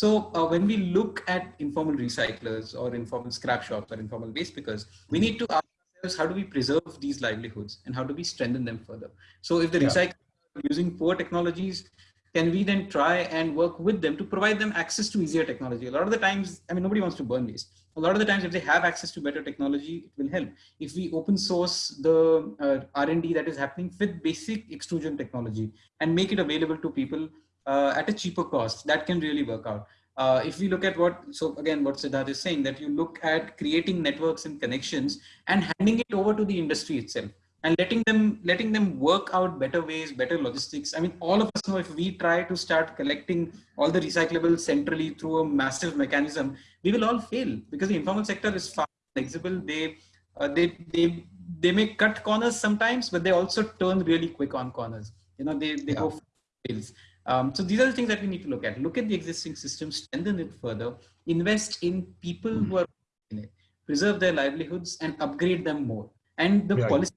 so uh, when we look at informal recyclers or informal scrap shops or informal waste pickers we need to ask ourselves how do we preserve these livelihoods and how do we strengthen them further so if the yeah. recyclers are using poor technologies can we then try and work with them to provide them access to easier technology? A lot of the times, I mean, nobody wants to burn waste. A lot of the times, if they have access to better technology, it will help. If we open source the uh, R&D that is happening with basic extrusion technology and make it available to people at a cheaper cost, that can really work out. Uh, if we look at what, so again, what Siddharth is saying, that you look at creating networks and connections and handing it over to the industry itself and letting them letting them work out better ways better logistics. I mean all of us know if we try to start collecting all the recyclables centrally through a massive mechanism we will all fail because the informal sector is far flexible. They uh, they they they may cut corners sometimes but they also turn really quick on corners. You know they they yeah. go fails um, so these are the things that we need to look at look at the existing system strengthen it further invest in people mm. who are in it preserve their livelihoods and upgrade them more and the policy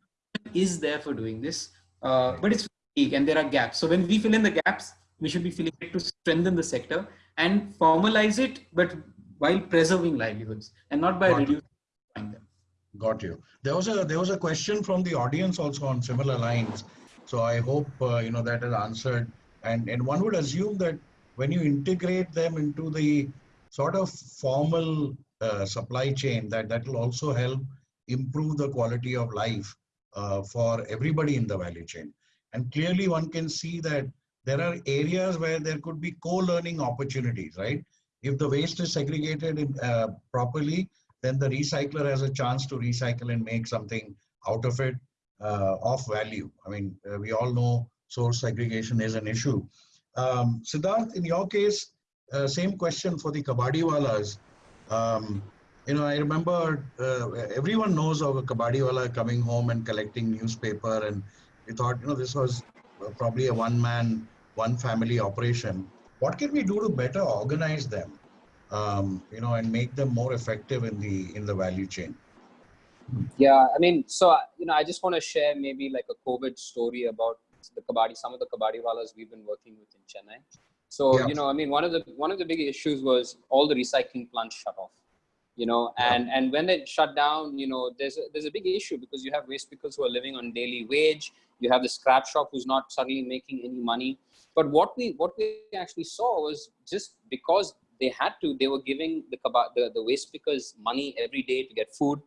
is there for doing this, uh, but it's weak and there are gaps. So when we fill in the gaps, we should be filling it to strengthen the sector and formalize it, but while preserving livelihoods and not by Got reducing them. Got you. There was a there was a question from the audience also on similar lines. So I hope uh, you know that is answered. And and one would assume that when you integrate them into the sort of formal uh, supply chain, that that will also help improve the quality of life uh, for everybody in the value chain. And clearly one can see that there are areas where there could be co-learning opportunities, right? If the waste is segregated in, uh, properly, then the recycler has a chance to recycle and make something out of it uh, of value. I mean, uh, we all know source segregation is an issue. Um, Siddharth, in your case, uh, same question for the kabadiwalas. Um, you know, I remember uh, everyone knows of a kabadiwala coming home and collecting newspaper, and we thought, you know, this was probably a one-man, one-family operation. What can we do to better organize them, um, you know, and make them more effective in the in the value chain? Yeah, I mean, so you know, I just want to share maybe like a COVID story about the kabadi, some of the kabadiwalas we've been working with in Chennai. So yeah. you know, I mean, one of the one of the big issues was all the recycling plants shut off you know and and when they shut down you know there's a, there's a big issue because you have waste pickers who are living on daily wage. You have the scrap shop who's not suddenly making any money. But what we what we actually saw was just because they had to they were giving the the, the waste pickers money every day to get food.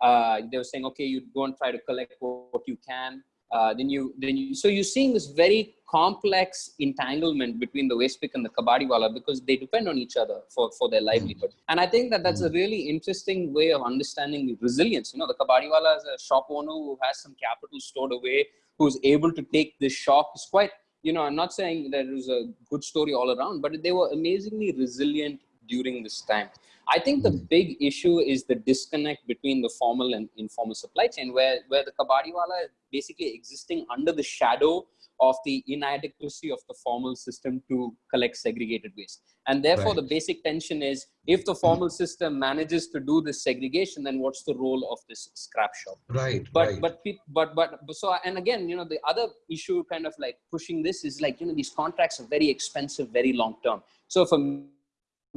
Uh, they were saying okay you go and try to collect what you can uh, then you then you so you're seeing this very complex entanglement between the waste pick and the kabadiwala because they depend on each other for for their livelihood mm. and i think that that's a mm. really interesting way of understanding the resilience you know the kabadiwala is a shop owner who has some capital stored away who's able to take this shock it's quite you know i'm not saying that it was a good story all around but they were amazingly resilient during this time. I think the hmm. big issue is the disconnect between the formal and informal supply chain, where, where the kabadiwala is basically existing under the shadow of the inadequacy of the formal system to collect segregated waste. And therefore, Right. the basic tension is if the hmm. formal system manages to do this segregation, then what's the role of this scrap shop? Right. but right. but but but but so and again you know the other issue kind of like pushing this is like you know these contracts are very expensive very long term so for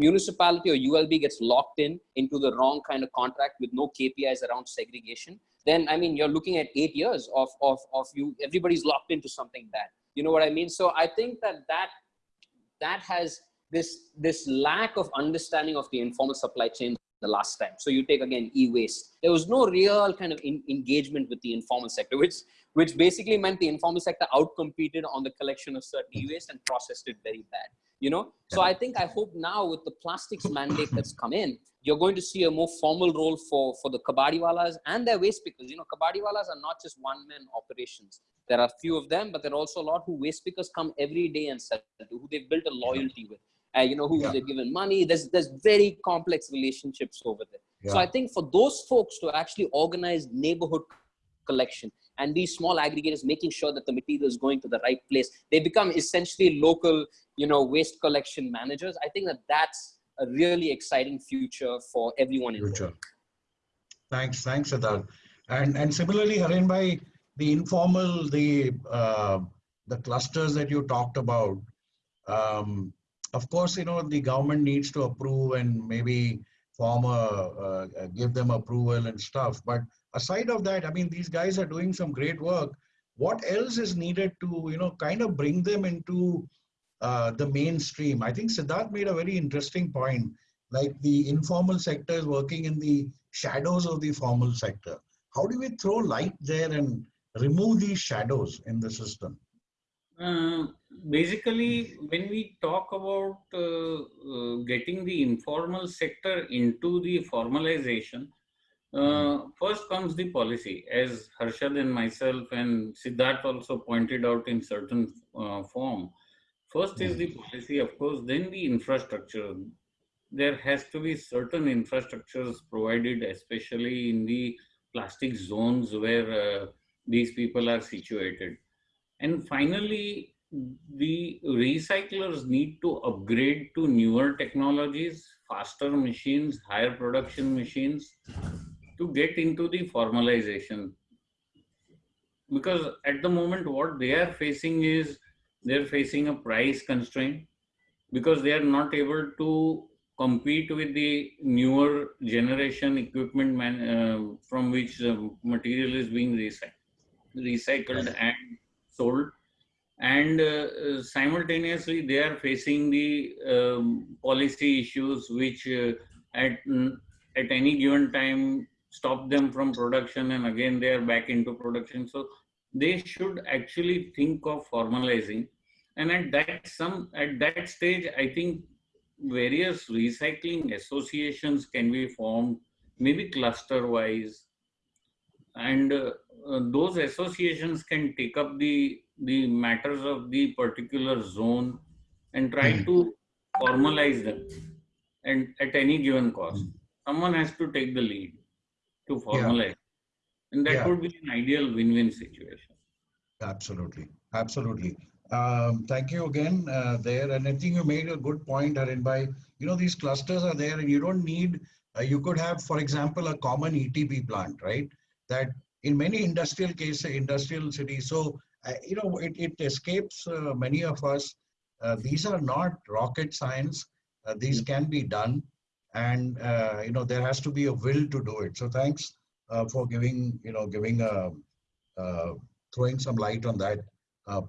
municipality or ulb gets locked in into the wrong kind of contract with no kpis around segregation then i mean you're looking at eight years of of of you everybody's locked into something bad you know what i mean so i think that that that has this this lack of understanding of the informal supply chain the last time. So you take again e-waste. There was no real kind of in, engagement with the informal sector, which which basically meant the informal sector outcompeted on the collection of certain e-waste and processed it very bad. You know, so I think I hope now with the plastics mandate that's come in, you're going to see a more formal role for for the kabadiwalas and their waste pickers. You know, kabadiwalas are not just one man operations. There are a few of them, but there are also a lot who waste pickers come every day and sell to, who they've built a loyalty with uh, you know, who Yeah. they've given money. There's there's very complex relationships over there. So I think for those folks to actually organize neighborhood collection and these small aggregators making sure that the material is going to the right place, they become essentially local, you know, waste collection managers. I think that that's a really exciting future for everyone involved. future. Thanks, thanks, Siddharth. And and similarly, Harin bhai, the informal, the uh, the clusters that you talked about. Um, of course, you know the government needs to approve and maybe form a uh, give them approval and stuff. But aside of that, I mean, these guys are doing some great work. What else is needed to you know kind of bring them into uh, the mainstream? I think Siddharth made a very interesting point like the informal sector is working in the shadows of the formal sector. How do we throw light there and remove these shadows in the system? Uh, basically, when we talk about uh, uh, getting the informal sector into the formalization, uh, first comes the policy. As Harshad and myself and Siddharth also pointed out in certain uh, form. First is the policy, of course, then the infrastructure. There has to be certain infrastructures provided, especially in the plastic zones where uh, these people are situated. And finally, the recyclers need to upgrade to newer technologies, faster machines, higher production machines to get into the formalization. Because at the moment, what they are facing is they're facing a price constraint because they are not able to compete with the newer generation equipment man, uh, from which the material is being recycled, recycled and sold and uh, simultaneously they are facing the um, policy issues which uh, at at any given time stop them from production and again they are back into production. So they should actually think of formalizing. And at that some at that stage i think various recycling associations can be formed maybe cluster wise and uh, those associations can take up the the matters of the particular zone and try Mhm. to formalize them and at any given cost. Someone has to take the lead to formalize and that Yeah. would be an ideal win-win situation Absolutely, absolutely. Um, thank you again uh, there. And I think you made a good point, Harin bhai, You know, these clusters are there and you don't need, uh, you could have, for example, a common ETP plant, right? That in many industrial cases, industrial cities, so, uh, you know, it, it escapes uh, many of us. Uh, these are not rocket science. Uh, these can be done. And, uh, you know, there has to be a will to do it. So thanks uh, for giving, you know, giving a, uh, throwing some light on that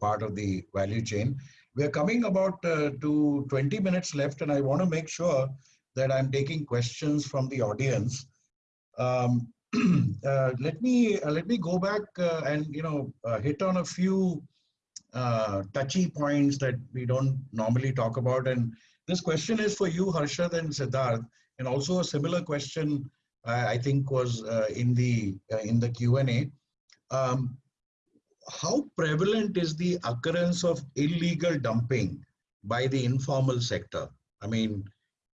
part of the value chain. We are coming about to 20 minutes left, and I want to make sure that I'm taking questions from the audience. Um, <clears throat> uh, let me uh, let me go back uh, and you know hit on a few touchy points that we don't normally talk about. And this question is for you, Harshad and Siddharth, and also a similar question uh, I think was uh, in the uh, in the Q and A. Um, how prevalent is the occurrence of illegal dumping by the informal sector? I mean,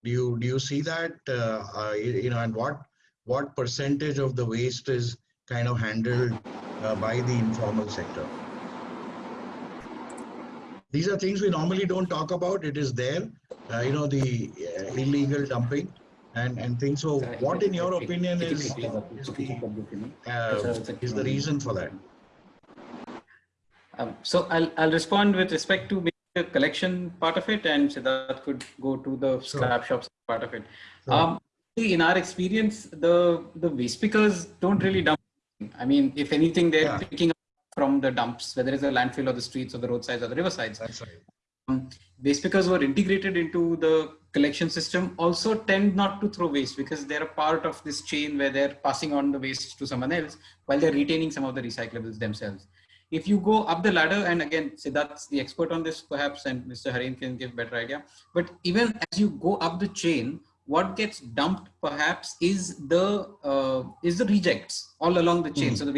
Do you do you see that? Uh, uh, you, you know, and what what percentage of the waste is kind of handled uh, by the informal sector? These are things we normally don't talk about. It is there, uh, you know, the uh, illegal dumping and and things. So, what, in your opinion, is is the, uh, is the reason for that? Um, so I'll I'll respond with respect to the collection part of it, and Siddharth could go to the Sure. scrap shops part of it. Sure. Um, in our experience, the the waste pickers don't really dump. I mean, if anything, they're Yeah. picking up from the dumps, whether it's a landfill or the streets or the roadsides or the riversides. That's right. Um, waste pickers who are integrated into the collection system also tend not to throw waste because they're a part of this chain where they're passing on the waste to someone else while they're retaining some of the recyclables themselves. If you go up the ladder, and again, Siddharth's the expert on this perhaps, and Mr. Harin can give better idea. But even as you go up the chain, what gets dumped perhaps is the uh, is the rejects all along the chain. Mhm. So the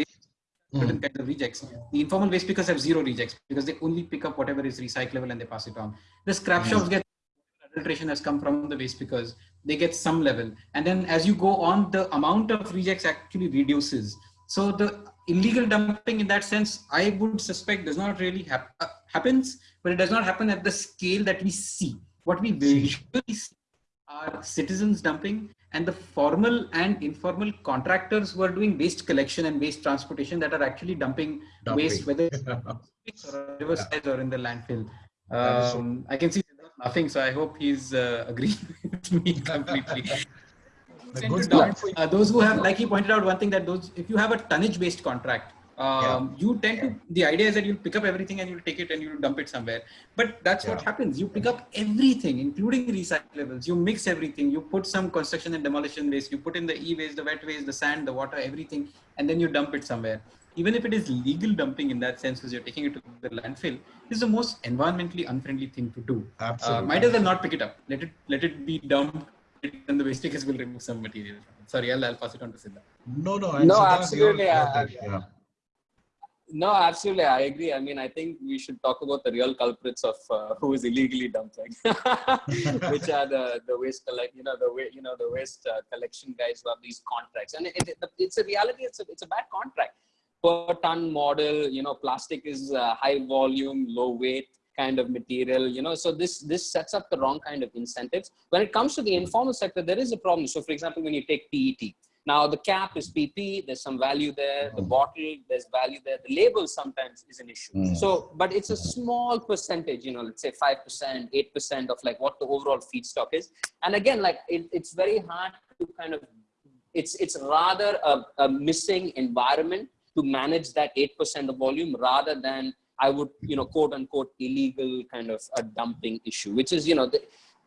certain kinds of rejects. The informal waste pickers have zero rejects because they only pick up whatever is recyclable and they pass it on. The scrap shops hmm. get adulteration has come from the waste pickers. They get some level. And then as you go on, the amount of rejects actually reduces. So the illegal dumping in that sense, I would suspect does not really hap- uh, happens, but it does not happen at the scale that we see. What we hmm. visually see are citizens dumping and the formal and informal contractors who are doing waste collection and waste transportation that are actually dumping, Dumping. waste, whether it's <laughs> or riversides or in the landfill. So- Um, I can see nothing so I hope he's uh, agreeing <laughs> with me <laughs> completely. The Tend good to dump. point for you- Uh, those who have, like he pointed out, one thing that those, if you have a tonnage-based contract, um, you tend to. The idea is that you'll pick up everything and you'll take it and you'll dump it somewhere. But that's what happens. You pick up everything, including recyclables. You mix everything. You put some construction and demolition waste. You put in the e-waste, the wet waste, the sand, the water, everything, and then you dump it somewhere. Even if it is legal dumping in that sense, because you're taking it to the landfill, is the most environmentally unfriendly thing to do. Uh, Absolutely. might as well not pick it up. Let it let it be dumped, and the waste pickers will remove some material. Sorry, I'll, I'll pass it on to Siddharth. No, no. and No, Siddharth, absolutely, you're- I- you're there, yeah. No, absolutely, I agree. I mean, I think we should talk about the real culprits of uh, <laughs> who is illegally dumping, <laughs> which are the the waste collect, you know, the way, you know, the waste uh, collection guys who have these contracts, and it, it, it's a reality. It's a it's a bad contract per ton model. You know, plastic is uh, high volume, low weight kind of material. You know, so this this sets up the wrong kind of incentives. When it comes to the informal sector, there is a problem. So, for example, when you take PET, now the cap is PP, there's some value there. The bottle, there's value there. The label sometimes is an issue. Mm. So, but it's a small percentage, you know, let's say 5%, 8% of like what the overall feedstock is. And again, like it, it's very hard to kind of, it's, it's rather a, a missing environment to manage that 8% of volume rather than I would, you know, quote unquote illegal kind of a dumping issue, which is, you know, the,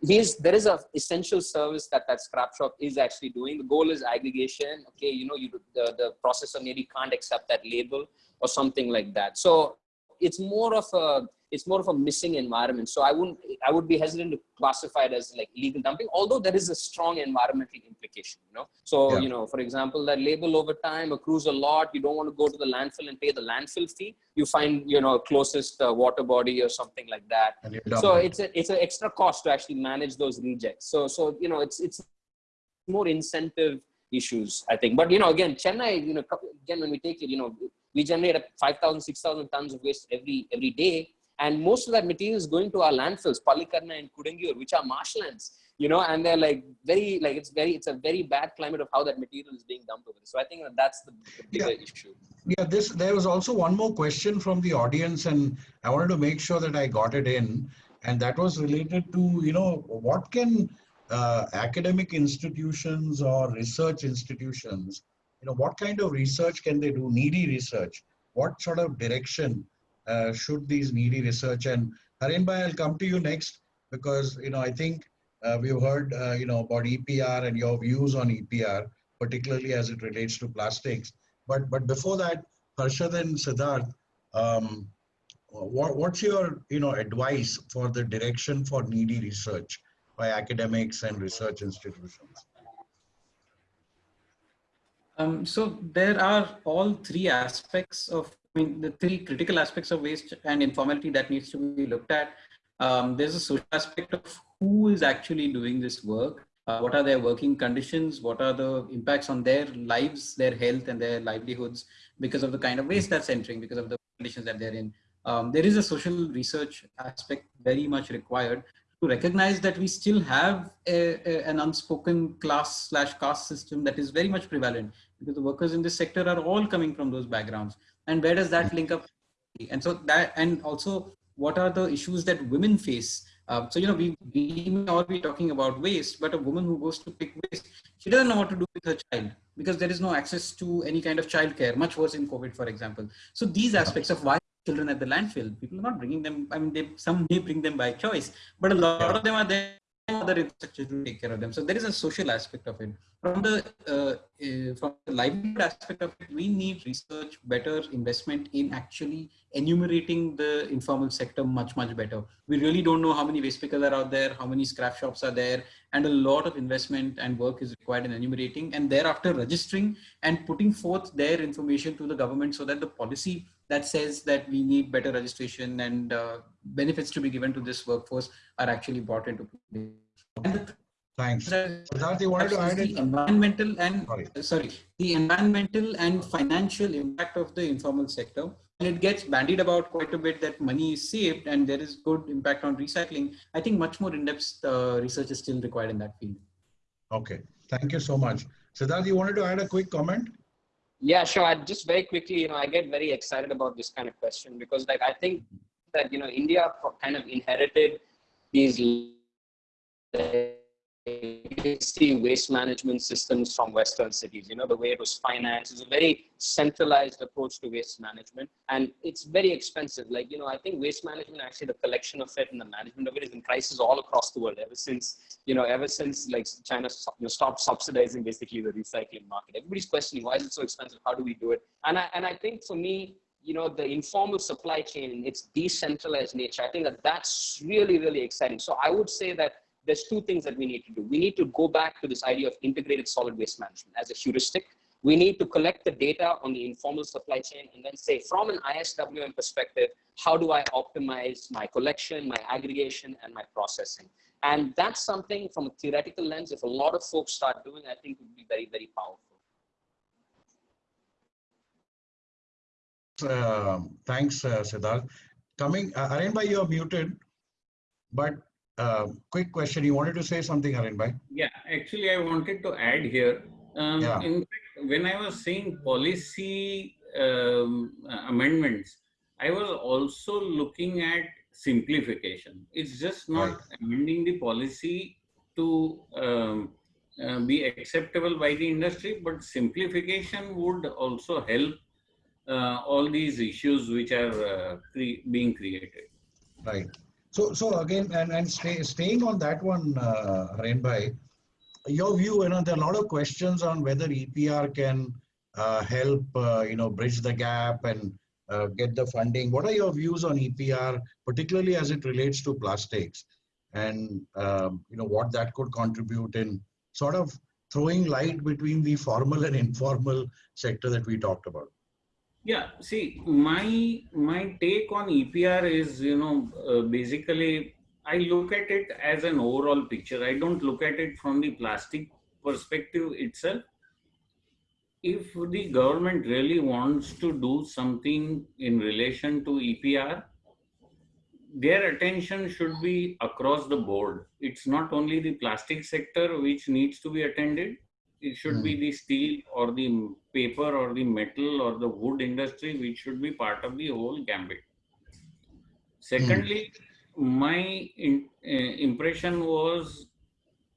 there is a essential service that that scrap shop is actually doing. The goal is aggregation. Okay you know you the, the processor maybe can't accept that label or something like that. So it's more of a it's more of a missing environment. So i wouldn't i would be hesitant to classify it as like illegal dumping although there is a strong environmental implication you know? So Yeah. you know for example that label over time accrues a lot. You don't want to go to the landfill and pay the landfill fee. You find you know closest uh, water body or something like that. So it's a, it's an extra cost to actually manage those rejects. So so you know it's it's more incentive issues i think. But you know again chennai you know again when we take it you know we generate 5000 6000 tons of waste every every day and most of that material is going to our landfills Pallikaranai and Kodungaiyur which are marshlands you know and they're like very like it's very it's a very bad climate of how that material is being dumped over so i think that that's the, the bigger issue Yeah, this there was also one more question from the audience, and I wanted to make sure that I got it in, and that was related to you know what can uh, academic institutions or research institutions, you know, what kind of research can they do? Needy research. What sort of direction should these needy research? And Harin Bhai, I'll come to you next because you know I think uh, we've heard uh, you know about EPR and your views on EPR, particularly as it relates to plastics. But but before that, Harshad and Siddharth, um, what, what's your you know advice for the direction for needy research by academics and research institutions? Um, so there are all three aspects of, I mean, the three critical aspects of waste and informality that needs to be looked at. Um, there's a social aspect of who is actually doing this work, uh, what are their working conditions, what are the impacts on their lives, their health and their livelihoods because of the kind of waste that's entering, because of the conditions that they're in. Um, there is a social research aspect very much required to recognize that we still have a, a, an unspoken class slash caste system that is very much prevalent because the workers in this sector are all coming from those backgrounds. And where does that link up? And so that, and also what are the issues that women face? Uh, so, you know, we, we may all be talking about waste, but a woman who goes to pick waste, she doesn't know what to do with her child because there is no access to any kind of childcare, much worse in COVID, for example. So these aspects of why children at the landfill, people are not bringing them, I mean, they, some may bring them by choice, but a lot of them are there other infrastructure to take care of them. So there is a social aspect of it. From the uh, uh, from the livelihood aspect of it, we need research, better investment in actually enumerating the informal sector much much better. We really don't know how many waste pickers are out there, how many scrap shops are there, and a lot of investment and work is required in enumerating and thereafter registering and putting forth their information to the government so that the policy that says that we need better registration and uh, benefits to be given to this workforce are actually brought into play. Thanks. Siddharth, you wanted to add the environmental and sorry. sorry, the environmental and financial impact of the informal sector. And it gets bandied about quite a bit that money is saved and there is good impact on recycling. I think much more in-depth uh, research is still required in that field. Okay, thank you so much. Siddharth, you wanted to add a quick comment? Yeah, sure. I just very quickly, you know, I get very excited about this kind of question because like I think that, you know, India kind of inherited these legacy waste management systems from Western cities. You know, the way it was financed is a very centralized approach to waste management. And it's very expensive. Like, you know, I think waste management, actually the collection of it and the management of it is in crisis all across the world ever since, you know, ever since like China you know, stopped subsidizing basically the recycling market. Everybody's questioning, why is it so expensive? How do we do it? And I, and I think for me, you know, the informal supply chain, its decentralized nature, I think that that's really, really exciting. So I would say that there's two things that we need to do. We need to go back to this idea of integrated solid waste management as a heuristic. We need to collect the data on the informal supply chain and then say, from an ISWM perspective, how do I optimize my collection, my aggregation, and my processing? And that's something from a theoretical lens, if a lot of folks start doing, I think would be very, very powerful. Uh, thanks, uh, Siddharth. Coming, uh, Aryan you're muted, but uh, quick question. You wanted to say something, Harin Bhai? Yeah, actually, I wanted to add here. Um, yeah. In fact, when I was saying policy um, amendments, I was also looking at simplification. It's just not right. amending the policy to um, uh, be acceptable by the industry, but simplification would also help uh, all these issues which are uh, cre being created. Right. So, so again, and, and stay, staying on that one, uh, Bhai, your view, you know, there are a lot of questions on whether EPR can uh, help, uh, you know, bridge the gap and uh, get the funding. What are your views on EPR, particularly as it relates to plastics and, um, you know, what that could contribute in sort of throwing light between the formal and informal sector that we talked about? Yeah, see, my my take on EPR is, you know, uh, basically I look at it as an overall picture. I don't look at it from the plastic perspective itself. If the government really wants to do something in relation to EPR, their attention should be across the board. It's not only the plastic sector which needs to be attended it should mm. be hmm. the steel or the paper or the metal or the wood industry which should be part of the whole gambit secondly mm. my in, uh, impression was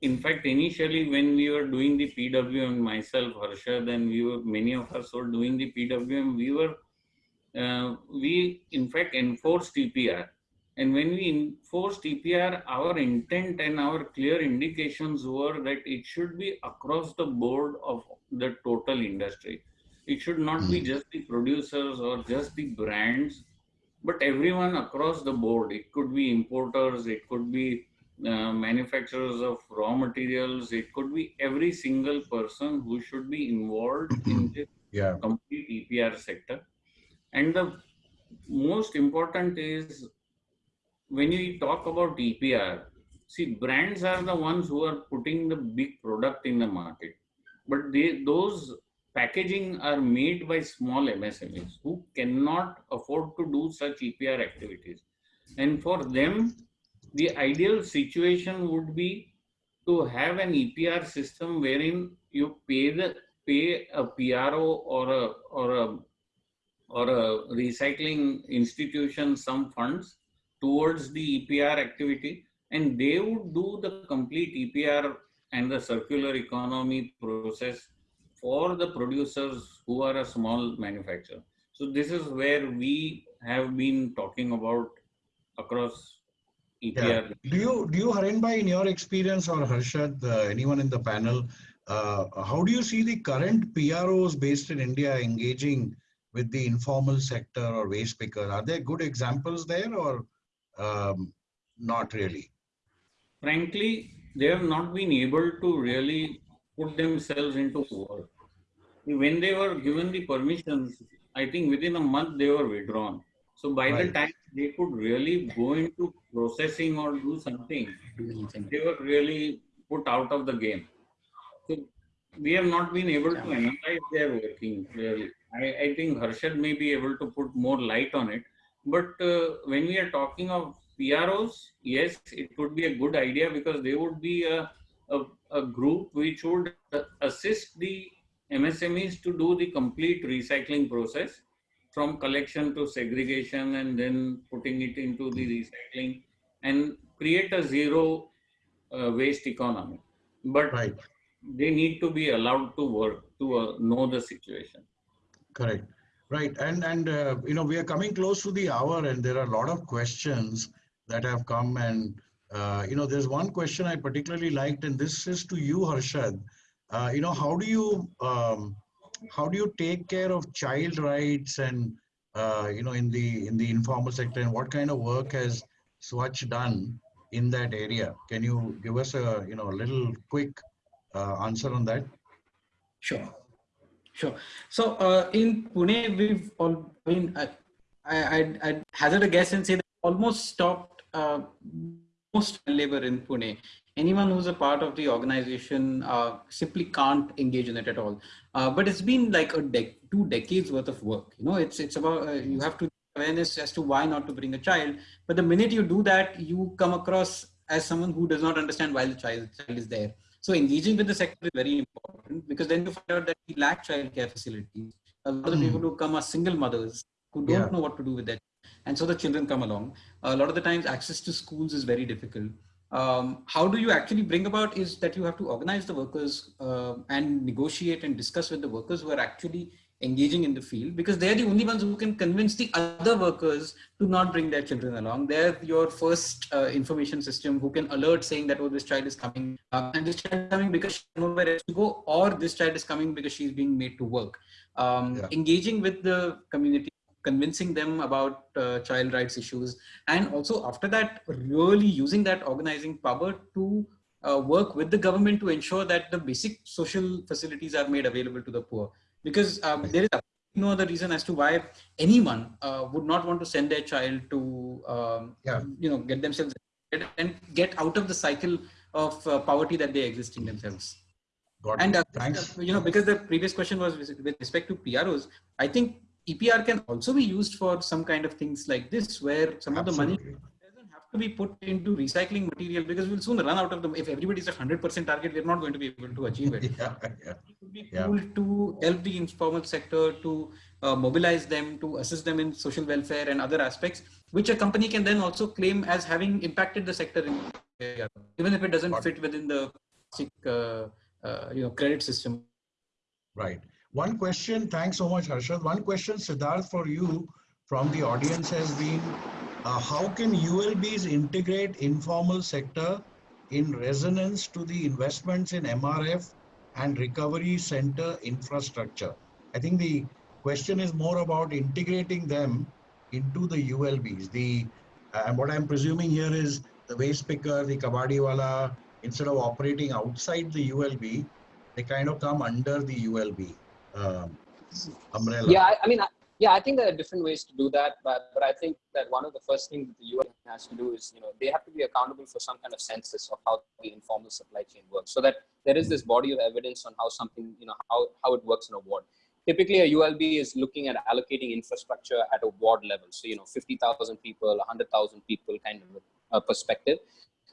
in fact initially when we were doing the pwm myself harsha then we were many of us were doing the pwm we were uh, we in fact enforced epr and when we enforced EPR, our intent and our clear indications were that it should be across the board of the total industry. It should not be hmm. just the producers or just the brands, but everyone across the board. It could be importers, it could be uh, manufacturers of raw materials, it could be every single person who should be involved in this yeah. complete EPR sector. And the most important is when you talk about EPR, see, brands are the ones who are putting the big product in the market, but they those packaging are made by small MSMEs who cannot afford to do such EPR activities, and for them, the ideal situation would be to have an EPR system wherein you pay the pay a PRO or a or a or a recycling institution some funds towards the EPR activity and they would do the complete EPR and the circular economy process for the producers who are a small manufacturer. So this is where we have been talking about across EPR. Yeah. Do you, do you Harinbhai, in your experience or Harshad, uh, anyone in the panel, uh, how do you see the current PROs based in India engaging with the informal sector or waste picker? Are there good examples there or um, not really? Frankly, they have not been able to really put themselves into work. When they were given the permissions, I think within a month they were withdrawn. So by right. the time they could really go into processing or do something, they were really put out of the game. So we have not been able to analyze their working clearly. I, I think Harshad may be able to put more light on it. But uh, when we are talking of PROs, yes, it would be a good idea because they would be a, a, a group which would assist the MSMEs to do the complete recycling process from collection to segregation and then putting it into the recycling and create a zero uh, waste economy. But right. they need to be allowed to work to uh, know the situation. Correct. Right. And, and uh, you know, we are coming close to the hour and there are a lot of questions that have come and uh, you know there's one question i particularly liked and this is to you harshad. Uh, you know how do you um, how do you take care of child rights and uh, you know in the in the informal sector and what kind of work has swachh done in that area? Can you give us a you know a little quick uh, answer on that? Sure sure so uh, in pune we've all i mean i i i'd hazard a guess and say that almost stopped uh, most labor in Pune. Anyone who's a part of the organization uh, simply can't engage in it at all. Uh, but it's been like a de two decades worth of work. You know, it's it's about uh, you have to awareness as to why not to bring a child. But the minute you do that, you come across as someone who does not understand why the child, child is there. So engaging with the sector is very important because then you find out that we lack childcare facilities. A lot of the hmm. people who come are single mothers who don't yeah. know what to do with their and so the children come along. A lot of the times access to schools is very difficult. Um, how do you actually bring about is that you have to organize the workers uh, and negotiate and discuss with the workers who are actually engaging in the field because they're the only ones who can convince the other workers to not bring their children along. They're your first uh, information system who can alert saying that, oh, this child is coming uh, and this child is coming because she knows where else to go or this child is coming because she's being made to work. Um, yeah. Engaging with the community convincing them about uh, child rights issues and also after that really using that organizing power to uh, work with the government to ensure that the basic social facilities are made available to the poor because um, there is no other reason as to why anyone uh, would not want to send their child to um, yeah. you know get themselves and get out of the cycle of uh, poverty that they exist in themselves Got and uh, thanks you know because the previous question was with respect to pros i think EPR can also be used for some kind of things like this, where some Absolutely. of the money to be put into recycling material because we'll soon run out of them. If everybody's a 100% target, we're not going to be able to achieve it. <laughs> yeah, yeah. It would be yeah. cool to help the informal sector to uh, mobilize them, to assist them in social welfare and other aspects, which a company can then also claim as having impacted the sector, in, even if it doesn't fit within the uh, uh, you know credit system. Right. One question, thanks so much, Harshad. One question, Siddharth, for you from the audience has been, uh, how can ULBs integrate informal sector in resonance to the investments in MRF and recovery center infrastructure? I think the question is more about integrating them into the ULBs. The uh, and what I'm presuming here is the waste picker, the kabadiwala, instead of operating outside the ULB, they kind of come under the ULB um, umbrella. Yeah, I, I mean, I, Yeah, I think there are different ways to do that, but, but I think that one of the first things that the UN has to do is, you know, they have to be accountable for some kind of census of how the informal supply chain works, so that there is this body of evidence on how something, you know, how, how it works in a ward. Typically, a ULB is looking at allocating infrastructure at a ward level, so you know, 50,000 people, 100,000 people kind of a perspective.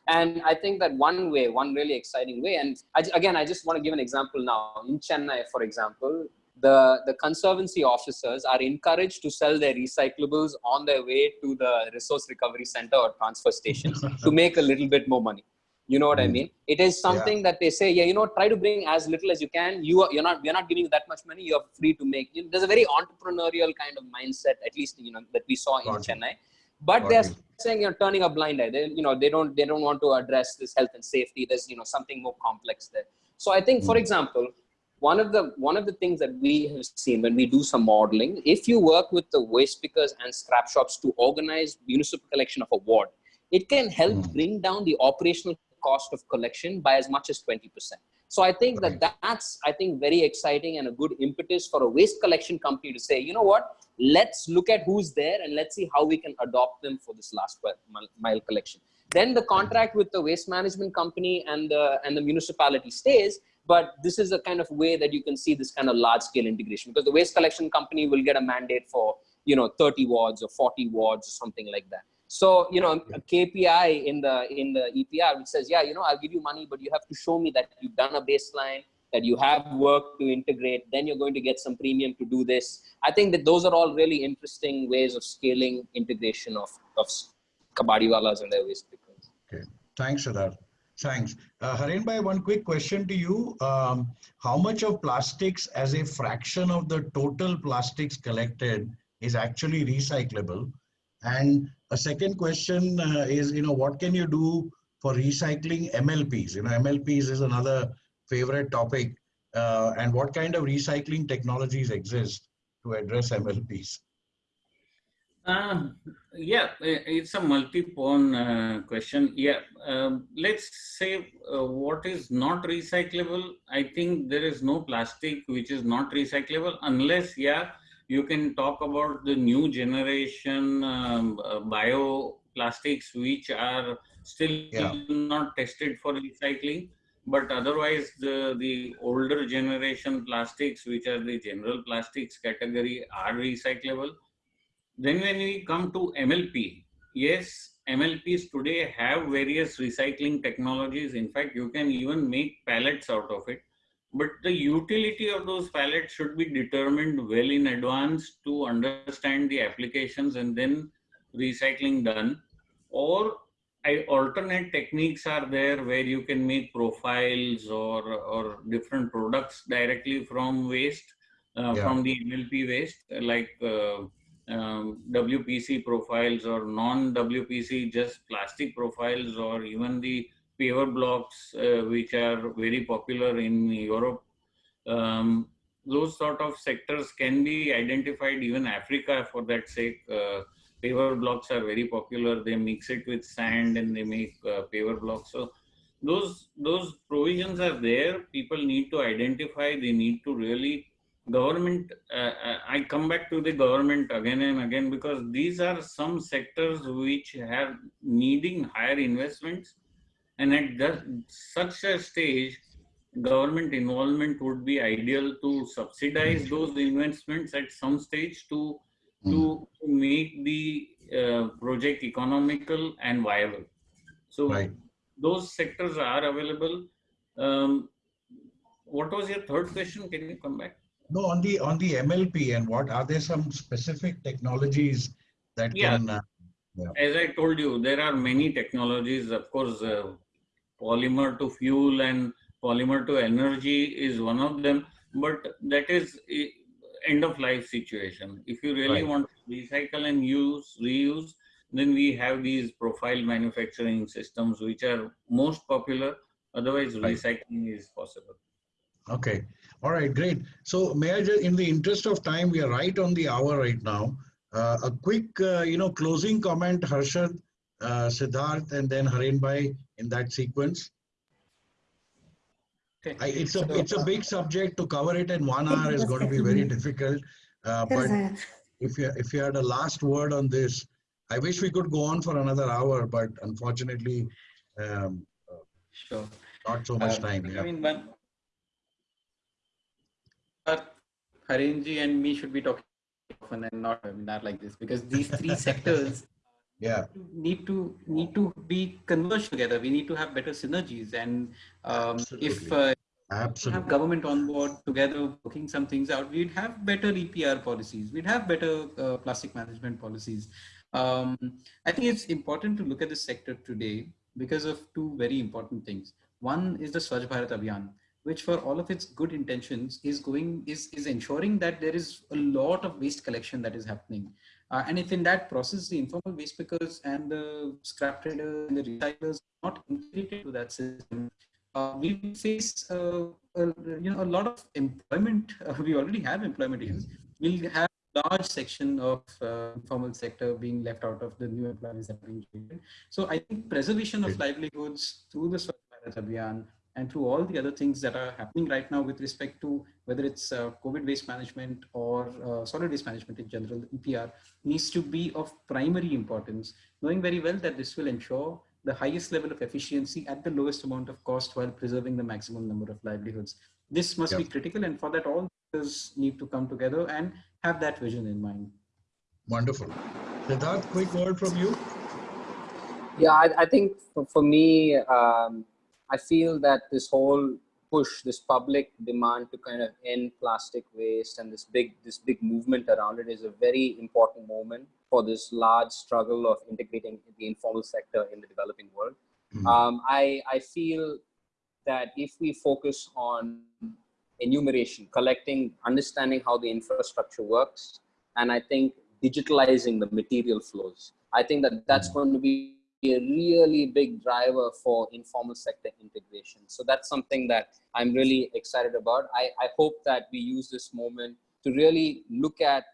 And I think that one way, one really exciting way, and I, again, I just want to give an example now. In Chennai, for example, the, the conservancy officers are encouraged to sell their recyclables on their way to the resource recovery center or transfer station <laughs> to make a little bit more money. You know what I Mm. mean? It is something that they say, yeah, you know, try to bring as little as you can. You are, you're not, we're not giving you that much money. You're free to make. You know, there's a very entrepreneurial kind of mindset, at least you know that we saw in. Chennai. But they're saying you're turning a blind eye. They, you know, they don't, they don't want to address this health and safety. There's, you know, something more complex there. So I think, for Mm. example, one of the one of the things that we have seen when we do some modeling, if you work with the waste pickers and scrap shops to organize municipal collection of a ward, it can help Mm. bring down the operational cost of collection by as much as 20%. So I think Right. that that's, I think, very exciting and a good impetus for a waste collection company to say, you know what, let's look at who's there and let's see how we can adopt them for this last mile- mile collection. Then the contract with the waste management company and the, and the municipality stays, but this is a kind of way that you can see this kind of large scale integration because the waste collection company will get a mandate for, you know, 30 wards or 40 wards or something like that. So, you know, a KPI in the in the EPR which says, yeah, you know, I'll give you money, but you have to show me that you've done a baseline, that you have work to integrate, then you're going to get some premium to do this. I think that those are all really interesting ways of scaling integration of, of kabadiwalas and their waste pickers. Okay, thanks, Siddharth. Thanks. Uh, Harin Bhai, one quick question to you. Um, how much of plastics as a fraction of the total plastics collected is actually recyclable? And a second question uh, is, you know, what can you do for recycling MLPs? You know, MLPs is another favorite topic. Uh, and what kind of recycling technologies exist to address MLPs? Um, yeah, it's a multi-pone uh, question. Yeah, um, let's say uh, what is not recyclable. I think there is no plastic which is not recyclable unless, yeah, you can talk about the new generation um, uh, bioplastics which are still Yeah. not tested for recycling. But otherwise, the, the older generation plastics, which are the general plastics category, are recyclable. Then when we come to MLP, yes, MLPs today have various recycling technologies. In fact, you can even make pallets out of it. But the utility of those pallets should be determined well in advance to understand the applications and then recycling done. Or I, alternate techniques are there where you can make profiles or, or different products directly from waste, uh, Yeah. from the MLP waste, like uh, um, WPC profiles or non-WPC, just plastic profiles, or even the paver blocks, uh, which are very popular in Europe. Um, those sort of sectors can be identified, even Africa for that sake. Uh, paver blocks are very popular. They mix it with sand and they make uh, paver blocks. So those those provisions are there. People need to identify. They need to really government uh, uh, i come back to the government again and again because these are some sectors which have needing higher investments. And at that, such a stage government involvement would be ideal to subsidize those investments at some stage to to make the uh, project economical and viable. So Right. those sectors are available. Um, what was your third question? Can you come back No, on the on the MLP and what are there some specific technologies that Yeah. can? Uh, as I told you, there are many technologies. Of course, uh, polymer to fuel and polymer to energy is one of them, but that is end of life situation. If you really Right. want to recycle and use, reuse, then we have these profile manufacturing systems, which are most popular. Otherwise, Right. recycling is possible. okay, all right, great. So may I just, in the interest of time, we are right on the hour right now. Uh, a quick, uh, you know, closing comment, Harshad, uh, Siddharth, and then Harin Bhai in that sequence. Okay. I, it's a it's a uh, big subject to cover it in one hour is going to be very <laughs> difficult. Uh, but if you if you had a last word on this, I wish we could go on for another hour, but unfortunately, um, sure, not so much uh, time. Yeah. I mean, one Harenji and me should be talking often and not a webinar like this because these three <laughs> sectors Yeah. need to need to be converged together. We need to have better synergies, and um, if uh, we Absolutely. have government on board together working some things out, we'd have better EPR policies. We'd have better uh, plastic management policies. Um, I think it's important to look at the sector today because of two very important things. One is the Swachh Bharat Abhiyan, which for all of its good intentions is going is is ensuring that there is a lot of waste collection that is happening. Uh, and if in that process the informal waste pickers and the scrap traders and the recyclers are not integrated to that system, uh, we face uh, a, you know a lot of employment. <laughs> Uh, we already have employment issues. We'll have large section of uh, informal sector being left out of the new employees that are being created. So I think preservation of livelihoods through the Swachh Bharat Abhiyan and through all the other things that are happening right now with respect to whether it's uh, COVID waste management or uh, solid waste management in general, EPR, needs to be of primary importance, knowing very well that this will ensure the highest level of efficiency at the lowest amount of cost while preserving the maximum number of livelihoods. This must be critical and for that all sectors need to come together and have that vision in mind. Wonderful. Siddharth, quick word from you. Yeah, I, I think for, for me, um, I feel that this whole push, this public demand to kind of end plastic waste and this big this big movement around it is a very important moment for this large struggle of integrating the informal sector in the developing world. Mhm. Um, I, I feel that if we focus on enumeration, collecting, understanding how the infrastructure works, and I think digitalizing the material flows, I think that that's going to be a really big driver for informal sector integration. So that's something that I'm really excited about. I, I hope that we use this moment to really look at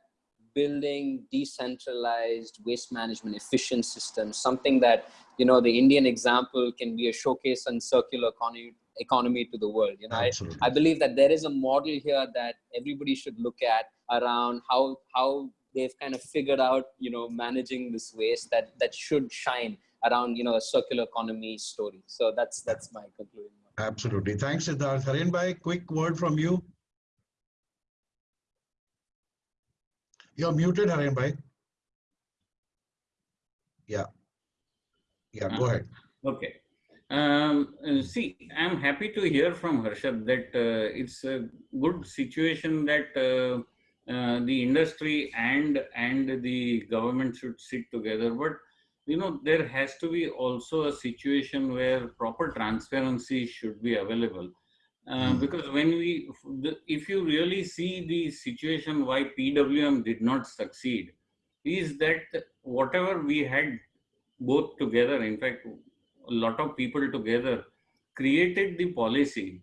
building decentralized waste management efficient systems, something that, you know, the Indian example can be a showcase on circular economy, economy to the world. You know, I, I believe that there is a model here that everybody should look at around how, how they've kind of figured out, you know, managing this waste that, that should shine around, you know, a circular economy story. So that's, that's my conclusion. Absolutely. Thanks, Siddharth. Harin bhai, quick word from you. You're muted, Harin bhai. Yeah. Yeah, go ahead. Okay. Um, see, I'm happy to hear from Harshad that uh, it's a good situation that uh, uh, the industry and and the government should sit together. But you know, there has to be also a situation where proper transparency should be available. Uh, Hmm. Because when we, if you really see the situation why PWM did not succeed, is that whatever we had both together, in fact, a lot of people together created the policy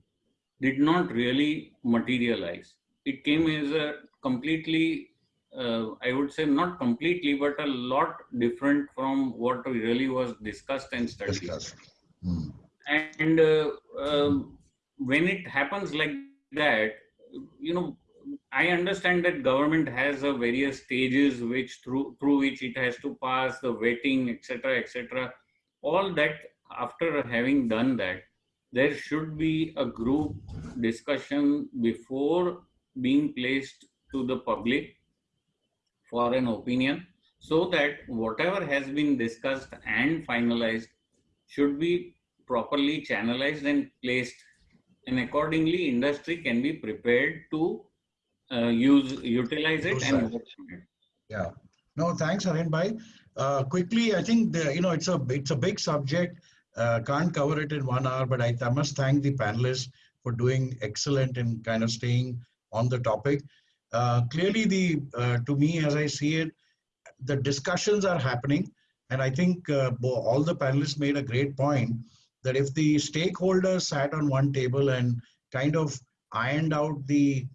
did not really materialize. It came as a completely, uh, I would say not completely, but a lot different from what really was discussed and studied. Discuss. Hmm. And uh, um, when it happens like that, you know, I understand that government has a various stages which through through which it has to pass the vetting, etc., etc. All that after having done that, there should be a group discussion before being placed to the public for an opinion, so that whatever has been discussed and finalized should be properly channelized and placed and accordingly industry can be prepared to uh, use utilize it and it. Yeah. No, thanks, Harin bhai. Uh, quickly, I think the, you know it's a it's a big subject. Uh, can't cover it in one hour, but I, I must thank the panelists for doing excellent in kind of staying on the topic. Uh, clearly, the uh, to me as I see it, the discussions are happening, and I think uh, all the panelists made a great point that if the stakeholders sat on one table and kind of ironed out the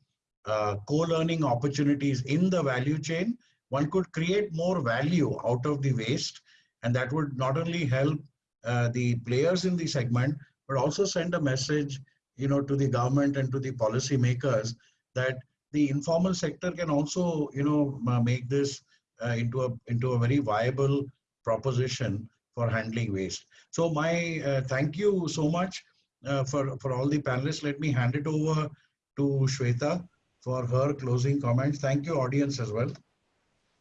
uh, co-learning opportunities in the value chain, one could create more value out of the waste. And that would not only help uh, the players in the segment but also send a message you know to the government and to the policy makers that the informal sector can also, you know, make this uh, into a into a very viable proposition for handling waste. So my uh, thank you so much uh, for for all the panelists. Let me hand it over to Shweta for her closing comments. Thank you, audience, as well.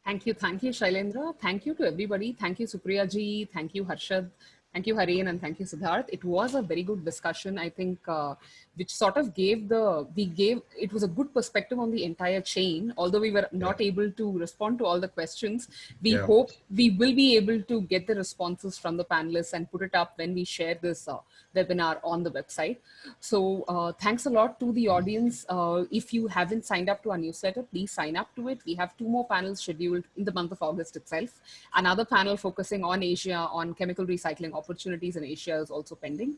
Thank you. Thank you, Shailendra. Thank you to everybody. Thank you, Supriya ji. Thank you, Harshad. Thank you, Harin, and thank you, Siddharth. It was a very good discussion, I think, uh, which sort of gave the, we gave, it was a good perspective on the entire chain. Although we were not able to respond to all the questions, we Yeah. hope we will be able to get the responses from the panelists and put it up when we share this uh, webinar on the website. So uh, thanks a lot to the audience. Uh, if you haven't signed up to our newsletter, please sign up to it. We have two more panels scheduled in the month of August itself. Another panel focusing on Asia, on chemical recycling opportunities in Asia is also pending.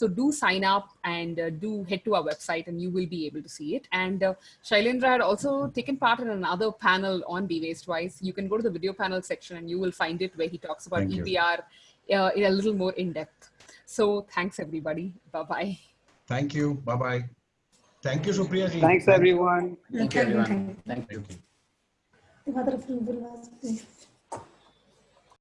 So do sign up and uh, do head to our website and you will be able to see it. And uh, Shailendra had also taken part in another panel on Be Waste Wise. You can go to the video panel section and you will find it where he talks about Thank. EPR uh, in a little more in depth. So thanks everybody. Bye-bye. Thank you. Bye bye. Thank you, Supriya ji. Thanks, everyone. Thank you, everyone. Thank you. Thank you.